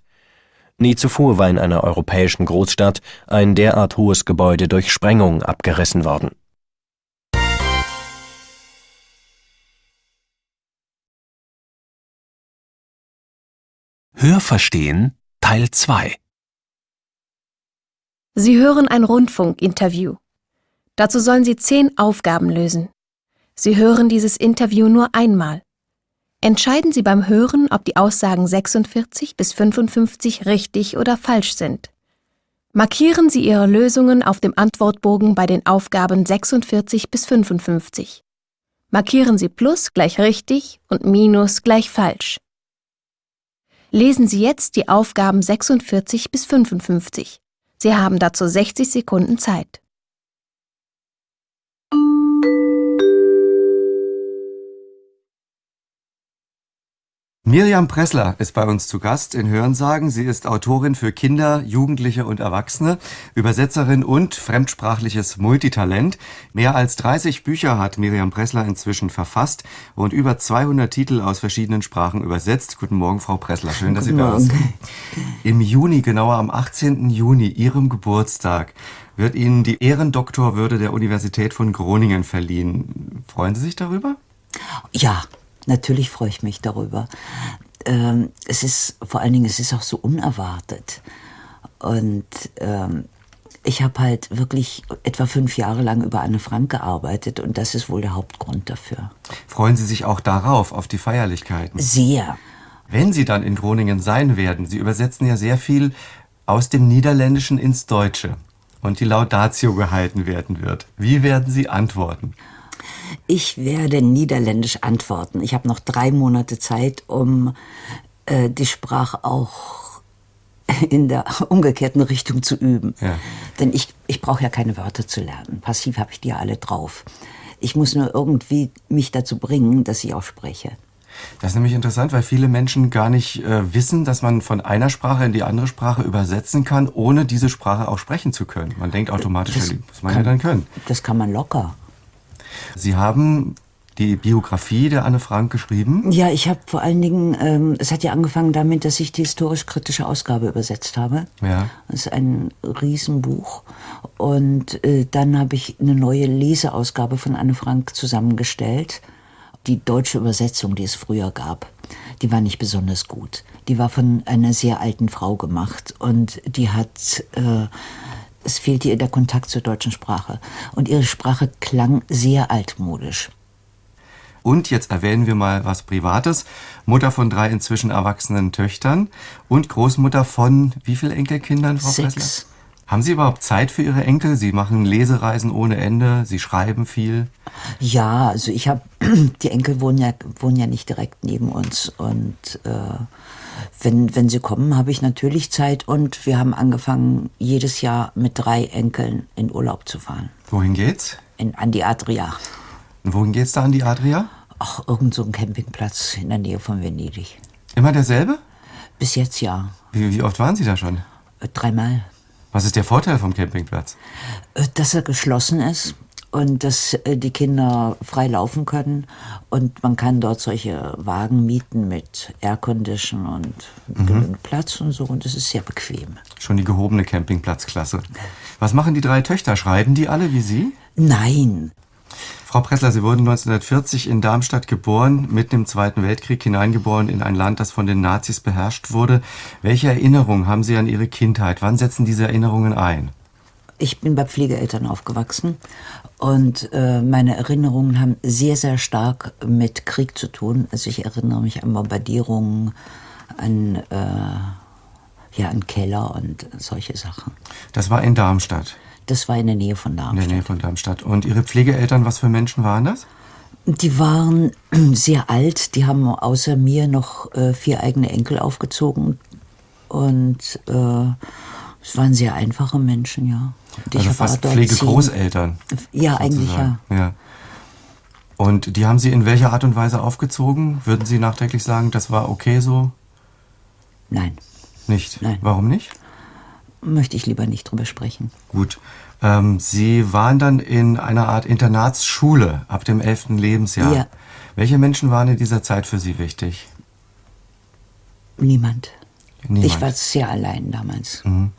[SPEAKER 6] Nie zuvor war in einer europäischen Großstadt ein derart hohes Gebäude durch Sprengung abgerissen worden.
[SPEAKER 1] Hörverstehen Teil 2
[SPEAKER 2] Sie hören ein Rundfunkinterview. Dazu sollen Sie zehn Aufgaben lösen. Sie hören dieses Interview nur einmal. Entscheiden Sie beim Hören, ob die Aussagen 46 bis 55 richtig oder falsch sind. Markieren Sie Ihre Lösungen auf dem Antwortbogen bei den Aufgaben 46 bis 55. Markieren Sie Plus gleich richtig und Minus gleich falsch. Lesen Sie jetzt die Aufgaben 46 bis 55. Sie haben dazu 60 Sekunden Zeit.
[SPEAKER 9] Miriam Pressler ist bei uns zu Gast in Hörensagen. Sie ist Autorin für Kinder, Jugendliche und Erwachsene, Übersetzerin und fremdsprachliches Multitalent. Mehr als 30 Bücher hat Miriam Pressler inzwischen verfasst und über 200 Titel aus verschiedenen Sprachen übersetzt. Guten Morgen, Frau Pressler. Schön, dass Guten Sie bei uns sind. Im Juni, genauer am 18. Juni, Ihrem Geburtstag, wird Ihnen die Ehrendoktorwürde der Universität von Groningen verliehen. Freuen Sie sich darüber?
[SPEAKER 10] Ja, Natürlich freue ich mich darüber. Ähm, es ist vor allen Dingen, es ist auch so unerwartet. Und ähm, ich habe halt wirklich etwa fünf Jahre lang über Anne Frank gearbeitet und das ist wohl der Hauptgrund dafür.
[SPEAKER 9] Freuen Sie sich auch darauf, auf die Feierlichkeiten?
[SPEAKER 10] Sehr.
[SPEAKER 9] Wenn Sie dann in Groningen sein werden, Sie übersetzen ja sehr viel aus dem Niederländischen ins Deutsche und die Laudatio gehalten werden wird. Wie werden Sie antworten?
[SPEAKER 10] Ich werde niederländisch antworten. Ich habe noch drei Monate Zeit, um äh, die Sprache auch in der umgekehrten Richtung zu üben. Ja. Denn ich, ich brauche ja keine Wörter zu lernen. Passiv habe ich die ja alle drauf. Ich muss nur irgendwie mich dazu bringen, dass ich auch spreche.
[SPEAKER 9] Das ist nämlich interessant, weil viele Menschen gar nicht äh, wissen, dass man von einer Sprache in die andere Sprache übersetzen kann, ohne diese Sprache auch sprechen zu können. Man denkt automatisch, das, muss man kann, ja dann können.
[SPEAKER 10] Das kann man locker.
[SPEAKER 9] Sie haben die Biografie der Anne Frank geschrieben?
[SPEAKER 10] Ja, ich habe vor allen Dingen, ähm, es hat ja angefangen damit, dass ich die historisch-kritische Ausgabe übersetzt habe. Ja. Das ist ein Riesenbuch. Und äh, dann habe ich eine neue Leseausgabe von Anne Frank zusammengestellt. Die deutsche Übersetzung, die es früher gab, die war nicht besonders gut. Die war von einer sehr alten Frau gemacht und die hat äh, es fehlte ihr der Kontakt zur deutschen Sprache. Und ihre Sprache klang sehr altmodisch.
[SPEAKER 9] Und jetzt erwähnen wir mal was Privates. Mutter von drei inzwischen erwachsenen Töchtern und Großmutter von wie vielen Enkelkindern, Frau
[SPEAKER 10] Sechs.
[SPEAKER 9] Pressler? Haben Sie überhaupt Zeit für Ihre Enkel? Sie machen Lesereisen ohne Ende, Sie schreiben viel.
[SPEAKER 10] Ja, also ich habe, die Enkel wohnen ja, wohnen ja nicht direkt neben uns und äh, wenn, wenn sie kommen, habe ich natürlich Zeit und wir haben angefangen, jedes Jahr mit drei Enkeln in Urlaub zu fahren.
[SPEAKER 9] Wohin geht's?
[SPEAKER 10] In, an die Adria.
[SPEAKER 9] Und wohin geht's da an die Adria?
[SPEAKER 10] Ach, irgend so ein Campingplatz in der Nähe von Venedig.
[SPEAKER 9] Immer derselbe?
[SPEAKER 10] Bis jetzt ja.
[SPEAKER 9] Wie, wie oft waren Sie da schon?
[SPEAKER 10] Äh, dreimal.
[SPEAKER 9] Was ist der Vorteil vom Campingplatz?
[SPEAKER 10] Äh, dass er geschlossen ist und dass äh, die Kinder frei laufen können und man kann dort solche Wagen mieten mit Aircondition und mhm. Platz und so und das ist sehr bequem.
[SPEAKER 9] Schon die gehobene Campingplatzklasse. Was machen die drei Töchter? Schreiben die alle wie Sie?
[SPEAKER 10] Nein.
[SPEAKER 9] Frau Pressler, Sie wurden 1940 in Darmstadt geboren, mitten im Zweiten Weltkrieg hineingeboren in ein Land, das von den Nazis beherrscht wurde. Welche Erinnerungen haben Sie an Ihre Kindheit? Wann setzen diese Erinnerungen ein?
[SPEAKER 10] Ich bin bei Pflegeeltern aufgewachsen und äh, meine Erinnerungen haben sehr, sehr stark mit Krieg zu tun. Also ich erinnere mich an Bombardierungen, an, äh, ja, an Keller und solche Sachen.
[SPEAKER 9] Das war in Darmstadt?
[SPEAKER 10] Das war in der Nähe von Darmstadt.
[SPEAKER 9] In der Nähe von Darmstadt. Und Ihre Pflegeeltern, was für Menschen waren das?
[SPEAKER 10] Die waren sehr alt. Die haben außer mir noch äh, vier eigene Enkel aufgezogen. Und äh, es waren sehr einfache Menschen, ja.
[SPEAKER 9] Und also fast Pflegegroßeltern.
[SPEAKER 10] Ja, eigentlich ja.
[SPEAKER 9] ja. Und die haben Sie in welcher Art und Weise aufgezogen? Würden Sie nachträglich sagen, das war okay so?
[SPEAKER 10] Nein.
[SPEAKER 9] Nicht?
[SPEAKER 10] Nein.
[SPEAKER 9] Warum nicht?
[SPEAKER 10] Möchte ich lieber nicht drüber sprechen.
[SPEAKER 9] Gut. Ähm, Sie waren dann in einer Art Internatsschule ab dem 11. Lebensjahr. Ja. Welche Menschen waren in dieser Zeit für Sie wichtig?
[SPEAKER 10] Niemand. Niemand. Ich war sehr allein damals. Mhm.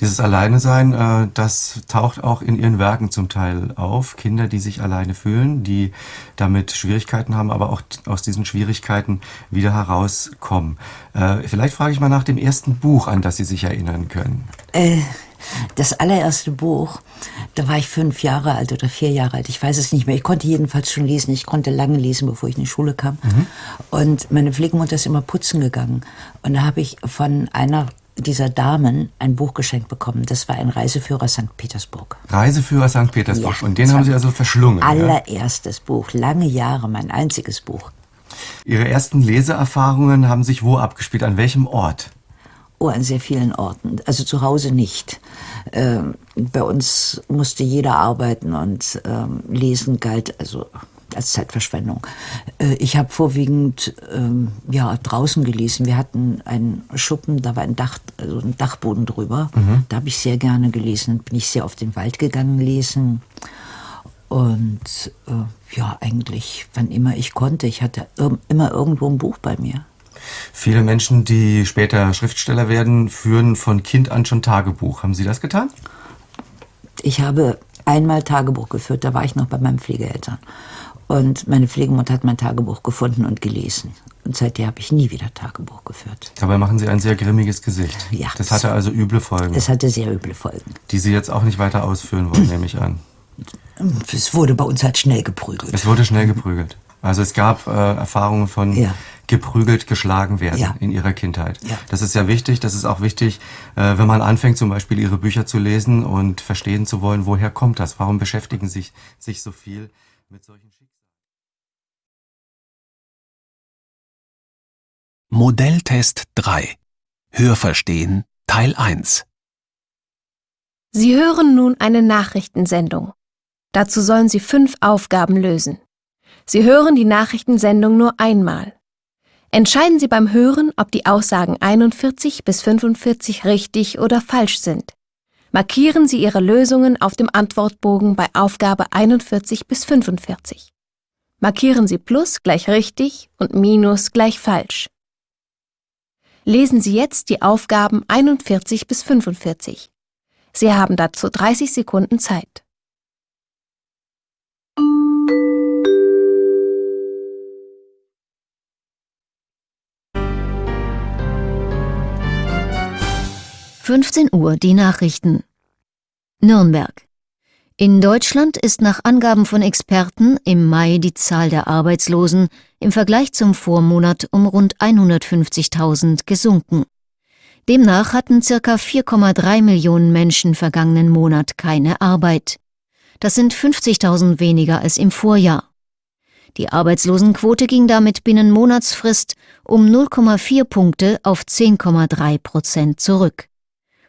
[SPEAKER 9] Dieses Alleine sein, äh, das taucht auch in ihren Werken zum Teil auf. Kinder, die sich alleine fühlen, die damit Schwierigkeiten haben, aber auch aus diesen Schwierigkeiten wieder herauskommen. Äh, vielleicht frage ich mal nach dem ersten Buch, an das Sie sich erinnern können.
[SPEAKER 10] Äh, das allererste Buch, da war ich fünf Jahre alt oder vier Jahre alt, ich weiß es nicht mehr. Ich konnte jedenfalls schon lesen. Ich konnte lange lesen, bevor ich in die Schule kam. Mhm. Und meine Pflegemutter ist immer putzen gegangen. Und da habe ich von einer dieser Damen ein Buch geschenkt bekommen. Das war ein Reiseführer St. Petersburg.
[SPEAKER 9] Reiseführer St. Petersburg. Ja, Und den haben Sie also verschlungen.
[SPEAKER 10] Allererstes ja? Buch, lange Jahre, mein einziges Buch.
[SPEAKER 9] Ihre ersten Leseerfahrungen haben sich wo abgespielt? An welchem Ort?
[SPEAKER 10] Oh, an sehr vielen Orten. Also zu Hause nicht. Ähm, bei uns musste jeder arbeiten und ähm, lesen galt also als Zeitverschwendung. Äh, ich habe vorwiegend ähm, ja, draußen gelesen. Wir hatten einen Schuppen, da war ein, Dach, also ein Dachboden drüber. Mhm. Da habe ich sehr gerne gelesen. Bin ich sehr auf den Wald gegangen lesen. Und äh, ja, eigentlich, wann immer ich konnte. Ich hatte immer irgendwo ein Buch bei mir.
[SPEAKER 9] Viele Menschen, die später Schriftsteller werden, führen von Kind an schon Tagebuch. Haben Sie das getan?
[SPEAKER 10] Ich habe einmal Tagebuch geführt, da war ich noch bei meinen Pflegeeltern. Und meine Pflegemutter hat mein Tagebuch gefunden und gelesen. Und seitdem habe ich nie wieder Tagebuch geführt.
[SPEAKER 9] Dabei machen Sie ein sehr grimmiges Gesicht.
[SPEAKER 10] Ja.
[SPEAKER 9] Das hatte also üble Folgen.
[SPEAKER 10] Es hatte sehr üble Folgen.
[SPEAKER 9] Die Sie jetzt auch nicht weiter ausführen wollen, nehme ich an.
[SPEAKER 10] Es wurde bei uns halt schnell geprügelt.
[SPEAKER 9] Es wurde schnell geprügelt. Also es gab äh, Erfahrungen von ja. geprügelt, geschlagen werden ja. in ihrer Kindheit. Ja. Das ist ja wichtig. Das ist auch wichtig, äh, wenn man anfängt, zum Beispiel ihre Bücher zu lesen und verstehen zu wollen, woher kommt das? Warum beschäftigen sich sich so viel mit solchen
[SPEAKER 1] Modelltest 3 Hörverstehen Teil 1
[SPEAKER 2] Sie hören nun eine Nachrichtensendung. Dazu sollen Sie fünf Aufgaben lösen. Sie hören die Nachrichtensendung nur einmal. Entscheiden Sie beim Hören, ob die Aussagen 41 bis 45 richtig oder falsch sind. Markieren Sie Ihre Lösungen auf dem Antwortbogen bei Aufgabe 41 bis 45. Markieren Sie Plus gleich richtig und Minus gleich falsch. Lesen Sie jetzt die Aufgaben 41 bis 45. Sie haben dazu 30 Sekunden Zeit.
[SPEAKER 3] Fünfzehn Uhr die Nachrichten. Nürnberg. In Deutschland ist nach Angaben von Experten im Mai die Zahl der Arbeitslosen im Vergleich zum Vormonat um rund 150.000 gesunken. Demnach hatten circa 4,3 Millionen Menschen vergangenen Monat keine Arbeit. Das sind 50.000 weniger als im Vorjahr. Die Arbeitslosenquote ging damit binnen Monatsfrist um 0,4 Punkte auf 10,3 Prozent zurück.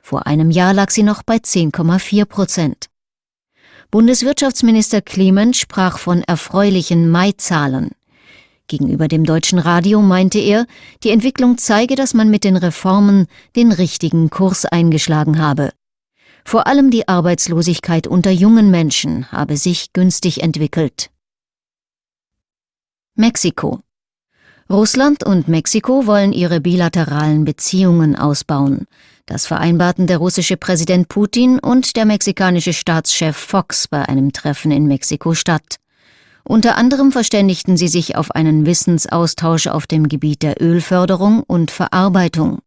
[SPEAKER 3] Vor einem Jahr lag sie noch bei 10,4 Prozent. Bundeswirtschaftsminister Clement sprach von erfreulichen Mai-Zahlen. Gegenüber dem deutschen Radio meinte er, die Entwicklung zeige, dass man mit den Reformen den richtigen Kurs eingeschlagen habe. Vor allem die Arbeitslosigkeit unter jungen Menschen habe sich günstig entwickelt. Mexiko Russland und Mexiko wollen ihre bilateralen Beziehungen ausbauen. Das vereinbarten der russische Präsident Putin und der mexikanische Staatschef Fox bei einem Treffen in Mexiko-Stadt. Unter anderem verständigten sie sich auf einen Wissensaustausch auf dem Gebiet der Ölförderung und Verarbeitung.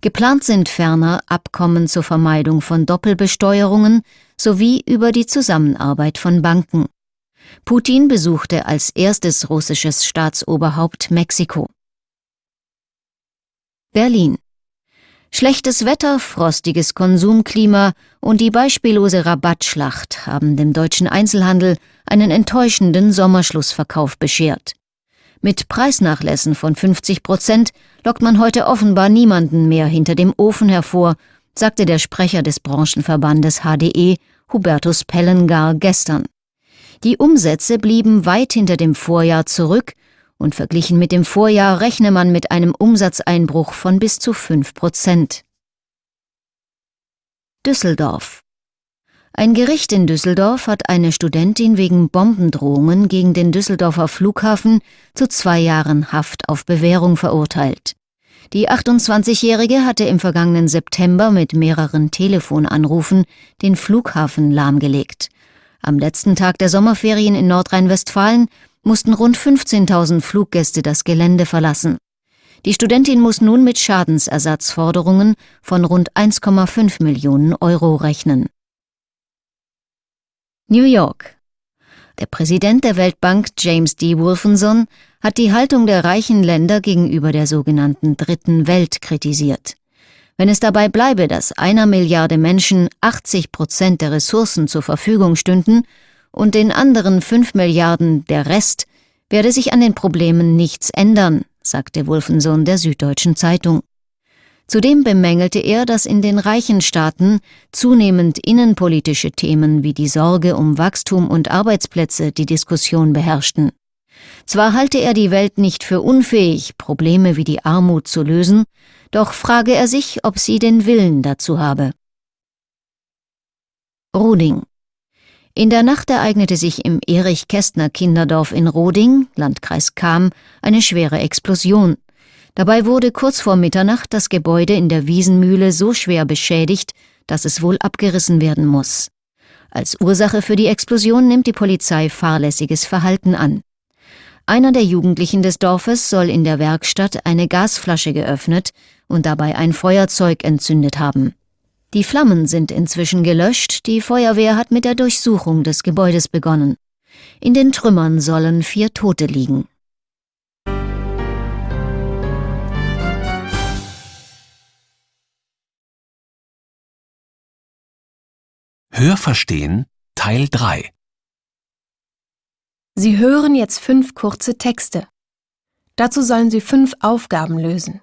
[SPEAKER 3] Geplant sind ferner Abkommen zur Vermeidung von Doppelbesteuerungen sowie über die Zusammenarbeit von Banken. Putin besuchte als erstes russisches Staatsoberhaupt Mexiko. Berlin Schlechtes Wetter, frostiges Konsumklima und die beispiellose Rabattschlacht haben dem deutschen Einzelhandel einen enttäuschenden Sommerschlussverkauf beschert. Mit Preisnachlässen von 50 Prozent lockt man heute offenbar niemanden mehr hinter dem Ofen hervor, sagte der Sprecher des Branchenverbandes HDE, Hubertus Pellengar, gestern. Die Umsätze blieben weit hinter dem Vorjahr zurück und verglichen mit dem Vorjahr rechne man mit einem Umsatzeinbruch von bis zu 5 Prozent. Düsseldorf Ein Gericht in Düsseldorf hat eine Studentin wegen Bombendrohungen gegen den Düsseldorfer Flughafen zu zwei Jahren Haft auf Bewährung verurteilt. Die 28-Jährige hatte im vergangenen September mit mehreren Telefonanrufen den Flughafen lahmgelegt. Am letzten Tag der Sommerferien in Nordrhein-Westfalen mussten rund 15.000 Fluggäste das Gelände verlassen. Die Studentin muss nun mit Schadensersatzforderungen von rund 1,5 Millionen Euro rechnen. New York. Der Präsident der Weltbank James D. Wolfenson hat die Haltung der reichen Länder gegenüber der sogenannten Dritten Welt kritisiert. Wenn es dabei bleibe, dass einer Milliarde Menschen 80 Prozent der Ressourcen zur Verfügung stünden, und den anderen fünf Milliarden der Rest werde sich an den Problemen nichts ändern, sagte Wolfensohn der Süddeutschen Zeitung. Zudem bemängelte er, dass in den reichen Staaten zunehmend innenpolitische Themen wie die Sorge um Wachstum und Arbeitsplätze die Diskussion beherrschten. Zwar halte er die Welt nicht für unfähig, Probleme wie die Armut zu lösen, doch frage er sich, ob sie den Willen dazu habe. Ruding in der Nacht ereignete sich im Erich-Kästner-Kinderdorf in Roding, Landkreis Cham, eine schwere Explosion. Dabei wurde kurz vor Mitternacht das Gebäude in der Wiesenmühle so schwer beschädigt, dass es wohl abgerissen werden muss. Als Ursache für die Explosion nimmt die Polizei fahrlässiges Verhalten an. Einer der Jugendlichen des Dorfes soll in der Werkstatt eine Gasflasche geöffnet und dabei ein Feuerzeug entzündet haben. Die Flammen sind inzwischen gelöscht, die Feuerwehr hat mit der Durchsuchung des Gebäudes begonnen. In den Trümmern sollen vier Tote liegen.
[SPEAKER 1] Hörverstehen Teil 3
[SPEAKER 2] Sie hören jetzt fünf kurze Texte. Dazu sollen Sie fünf Aufgaben lösen.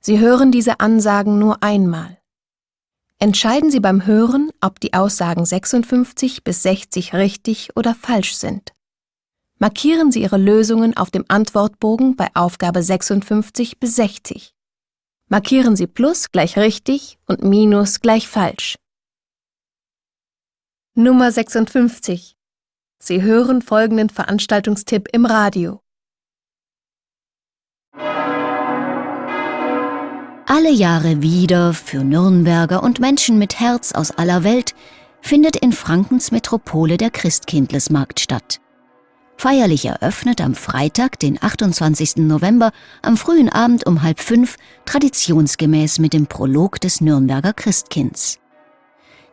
[SPEAKER 2] Sie hören diese Ansagen nur einmal. Entscheiden Sie beim Hören, ob die Aussagen 56 bis 60 richtig oder falsch sind. Markieren Sie Ihre Lösungen auf dem Antwortbogen bei Aufgabe 56 bis 60. Markieren Sie Plus gleich richtig und Minus gleich falsch. Nummer 56. Sie hören folgenden Veranstaltungstipp im Radio.
[SPEAKER 3] Alle Jahre wieder für Nürnberger und Menschen mit Herz aus aller Welt findet in Frankens Metropole der Christkindlesmarkt statt. Feierlich eröffnet am Freitag, den 28. November, am frühen Abend um halb fünf, traditionsgemäß mit dem Prolog des Nürnberger Christkinds.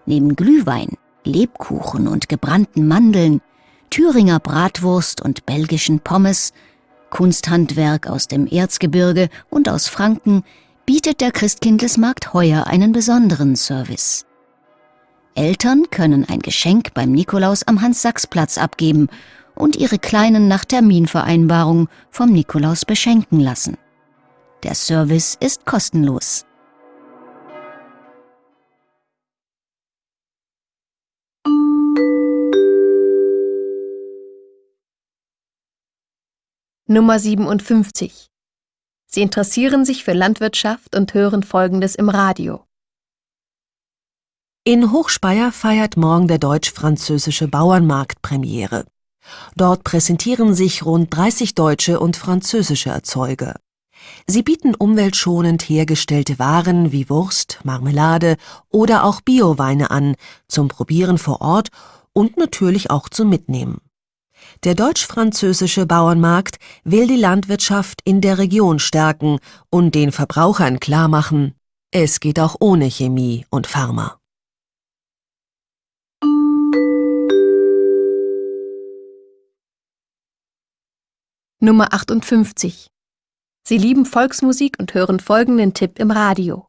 [SPEAKER 3] Neben Glühwein, Lebkuchen und gebrannten Mandeln, Thüringer Bratwurst und belgischen Pommes, Kunsthandwerk aus dem Erzgebirge und aus Franken bietet der Christkindlesmarkt heuer einen besonderen Service. Eltern können ein Geschenk beim Nikolaus am Hans-Sachs-Platz abgeben und ihre Kleinen nach Terminvereinbarung vom Nikolaus beschenken lassen. Der Service ist kostenlos.
[SPEAKER 2] Nummer 57 Sie interessieren sich für Landwirtschaft und hören Folgendes im Radio.
[SPEAKER 4] In Hochspeyer feiert morgen der deutsch-französische Bauernmarkt Premiere. Dort präsentieren sich rund 30 deutsche und französische Erzeuger. Sie bieten umweltschonend hergestellte Waren wie Wurst, Marmelade oder auch Bioweine an, zum Probieren vor Ort und natürlich auch zum Mitnehmen. Der deutsch-französische Bauernmarkt will die Landwirtschaft in der Region stärken und den Verbrauchern klarmachen, es geht auch ohne Chemie und Pharma.
[SPEAKER 2] Nummer 58. Sie lieben Volksmusik und hören folgenden Tipp im Radio.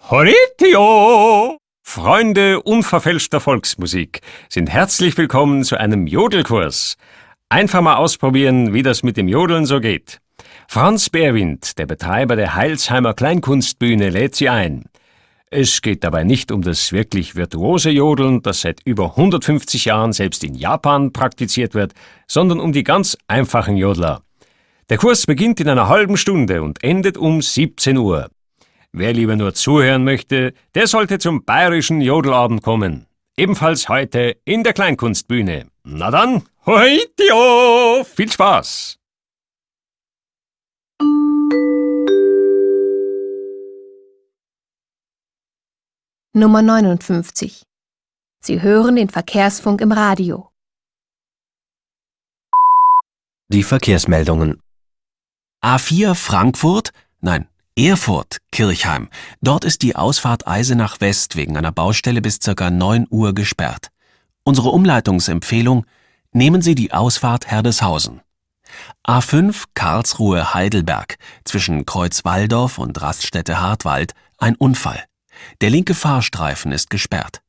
[SPEAKER 5] Horitio! Freunde unverfälschter Volksmusik sind herzlich willkommen zu einem Jodelkurs. Einfach mal ausprobieren, wie das mit dem Jodeln so geht. Franz Beerwind, der Betreiber der Heilsheimer Kleinkunstbühne, lädt Sie ein. Es geht dabei nicht um das wirklich virtuose Jodeln, das seit über 150 Jahren selbst in Japan praktiziert wird, sondern um die ganz einfachen Jodler. Der Kurs beginnt in einer halben Stunde und endet um 17 Uhr. Wer lieber nur zuhören möchte, der sollte zum bayerischen Jodelabend kommen. Ebenfalls heute in der Kleinkunstbühne. Na dann, hoitio! Viel Spaß!
[SPEAKER 2] Nummer 59. Sie hören den Verkehrsfunk im Radio.
[SPEAKER 6] Die Verkehrsmeldungen.
[SPEAKER 1] A4 Frankfurt, nein, Erfurt, Kirchheim. Dort ist die Ausfahrt Eisenach West wegen einer Baustelle bis ca. 9 Uhr gesperrt. Unsere Umleitungsempfehlung, nehmen Sie die Ausfahrt Herdeshausen. A5 Karlsruhe Heidelberg zwischen Kreuz Walldorf und Raststätte Hartwald ein Unfall. Der linke Fahrstreifen ist gesperrt.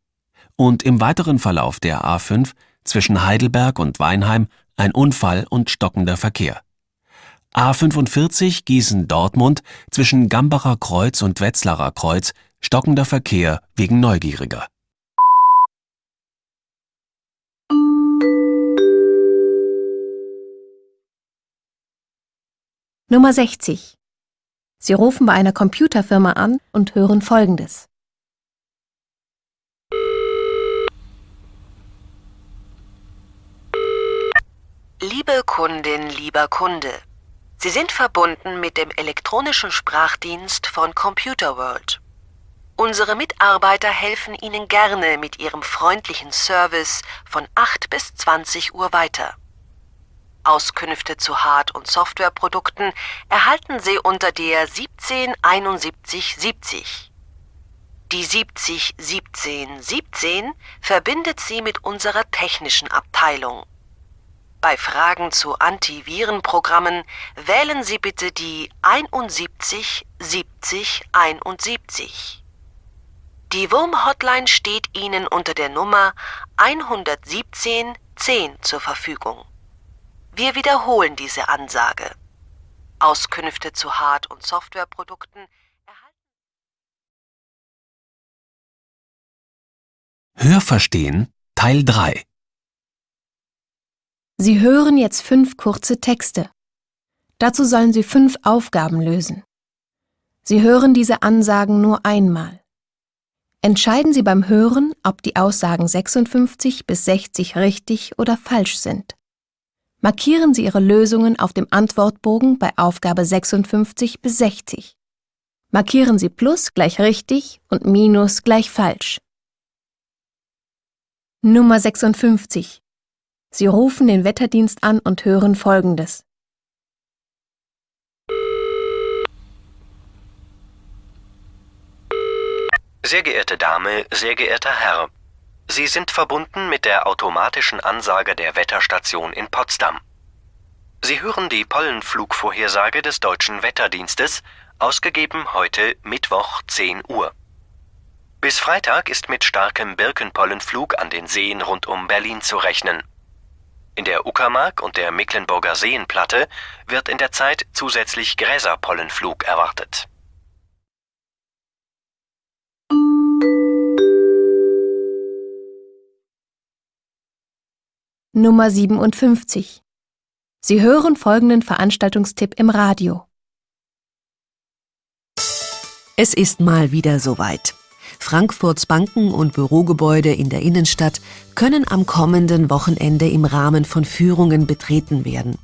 [SPEAKER 1] Und im weiteren Verlauf der A5 zwischen Heidelberg und Weinheim ein Unfall und stockender Verkehr. A45 Gießen-Dortmund zwischen Gambacher Kreuz und Wetzlarer Kreuz stockender Verkehr wegen Neugieriger.
[SPEAKER 2] Nummer 60. Sie rufen bei einer Computerfirma an und hören Folgendes.
[SPEAKER 4] Liebe Kundin, lieber Kunde, Sie sind verbunden mit dem elektronischen Sprachdienst von Computer World. Unsere Mitarbeiter helfen Ihnen gerne mit ihrem freundlichen Service von 8 bis 20 Uhr weiter. Auskünfte zu Hard- und Softwareprodukten erhalten Sie unter der 177170. Die 701717 verbindet Sie mit unserer technischen Abteilung. Bei Fragen zu Antivirenprogrammen wählen Sie bitte die 71 70 71. Die Wurm-Hotline steht Ihnen unter der Nummer 117 10 zur Verfügung. Wir wiederholen diese Ansage. Auskünfte zu Hard- und Softwareprodukten erhalten.
[SPEAKER 1] Hörverstehen Teil 3
[SPEAKER 2] Sie hören jetzt fünf kurze Texte. Dazu sollen Sie fünf Aufgaben lösen. Sie hören diese Ansagen nur einmal. Entscheiden Sie beim Hören, ob die Aussagen 56 bis 60 richtig oder falsch sind. Markieren Sie Ihre Lösungen auf dem Antwortbogen bei Aufgabe 56 bis 60. Markieren Sie Plus gleich richtig und Minus gleich falsch. Nummer 56. Sie rufen den Wetterdienst an und hören Folgendes.
[SPEAKER 6] Sehr geehrte Dame, sehr geehrter Herr, Sie sind verbunden mit der automatischen Ansage der Wetterstation in Potsdam. Sie hören die Pollenflugvorhersage des deutschen Wetterdienstes, ausgegeben heute Mittwoch 10 Uhr. Bis Freitag ist mit starkem Birkenpollenflug an den Seen rund um Berlin zu rechnen. In der Uckermark und der Mecklenburger Seenplatte wird in der Zeit zusätzlich Gräserpollenflug erwartet.
[SPEAKER 2] Nummer 57. Sie hören folgenden Veranstaltungstipp im Radio.
[SPEAKER 4] Es ist mal wieder soweit. Frankfurts Banken und Bürogebäude in der Innenstadt können am kommenden Wochenende im Rahmen von Führungen betreten werden.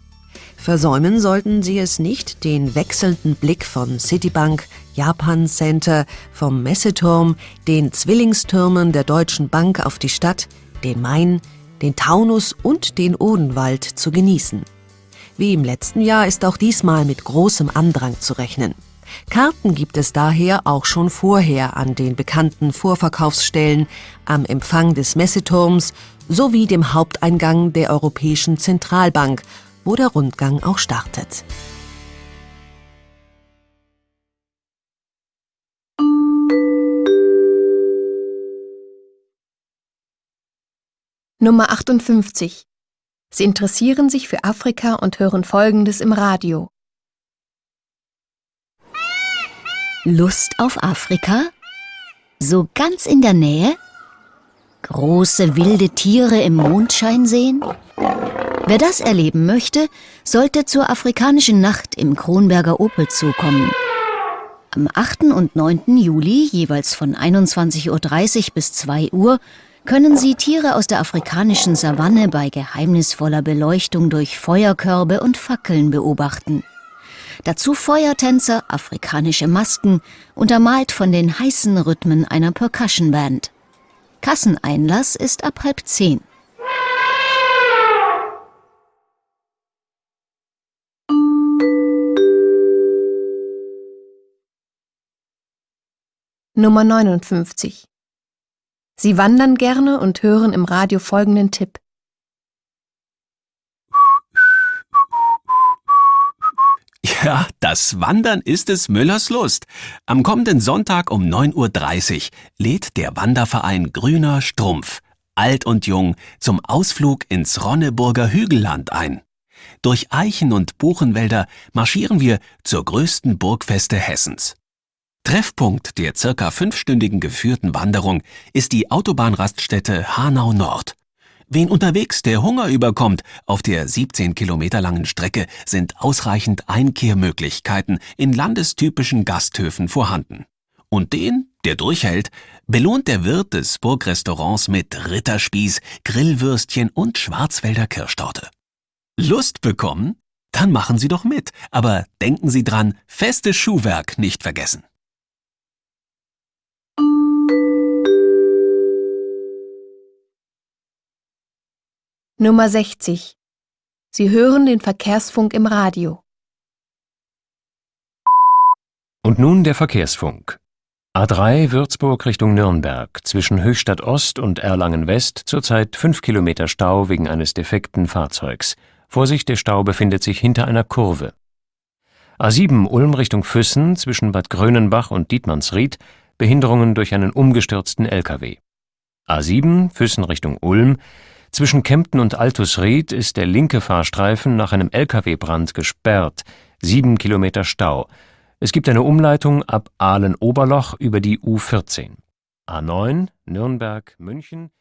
[SPEAKER 4] Versäumen sollten Sie es nicht, den wechselnden Blick von Citibank, Japan Center, vom Messeturm, den Zwillingstürmen der Deutschen Bank auf die Stadt, den Main, den Taunus und den Odenwald zu genießen. Wie im letzten Jahr ist auch diesmal mit großem Andrang zu rechnen. Karten gibt es daher auch schon vorher an den bekannten Vorverkaufsstellen, am Empfang des Messeturms sowie dem Haupteingang der Europäischen Zentralbank, wo der Rundgang auch startet.
[SPEAKER 2] Nummer 58. Sie interessieren sich für Afrika und hören Folgendes im Radio.
[SPEAKER 3] Lust auf Afrika? So ganz in der Nähe? Große wilde Tiere im Mondschein sehen? Wer das erleben möchte, sollte zur afrikanischen Nacht im Kronberger Opel zukommen. Am 8. und 9. Juli, jeweils von 21.30 Uhr bis 2 Uhr, können Sie Tiere aus der afrikanischen Savanne bei geheimnisvoller Beleuchtung durch Feuerkörbe und Fackeln beobachten. Dazu Feuertänzer, afrikanische Masken, untermalt von den heißen Rhythmen einer Percussion Band. Kasseneinlass ist ab halb zehn.
[SPEAKER 2] Nummer 59. Sie wandern gerne und hören im Radio folgenden Tipp.
[SPEAKER 1] Ja, das Wandern ist es Müllers Lust. Am kommenden Sonntag um 9.30 Uhr lädt der Wanderverein Grüner Strumpf, alt und jung, zum Ausflug ins Ronneburger Hügelland ein. Durch Eichen- und Buchenwälder marschieren wir zur größten Burgfeste Hessens. Treffpunkt der circa fünfstündigen geführten Wanderung ist die Autobahnraststätte Hanau Nord. Wen unterwegs der Hunger überkommt, auf der 17 Kilometer langen Strecke sind ausreichend Einkehrmöglichkeiten in landestypischen Gasthöfen vorhanden. Und den, der durchhält, belohnt der Wirt des Burgrestaurants mit Ritterspieß, Grillwürstchen und Schwarzwälder Kirschtorte. Lust bekommen? Dann machen Sie doch mit, aber denken Sie dran, festes Schuhwerk nicht vergessen.
[SPEAKER 2] Nummer 60. Sie hören den Verkehrsfunk im Radio.
[SPEAKER 11] Und nun der Verkehrsfunk. A3 Würzburg Richtung Nürnberg zwischen Höchstadt Ost und Erlangen West zurzeit 5 Kilometer Stau wegen eines defekten Fahrzeugs. Vorsicht, der Stau befindet sich hinter einer Kurve. A7 Ulm Richtung Füssen zwischen Bad Grönenbach und Dietmannsried Behinderungen durch einen umgestürzten LKW. A7 Füssen Richtung Ulm zwischen Kempten und Altusried ist der linke Fahrstreifen nach einem Lkw-Brand gesperrt, sieben Kilometer Stau. Es gibt eine Umleitung ab Aalen-Oberloch über die U14. A9 Nürnberg-München zwischen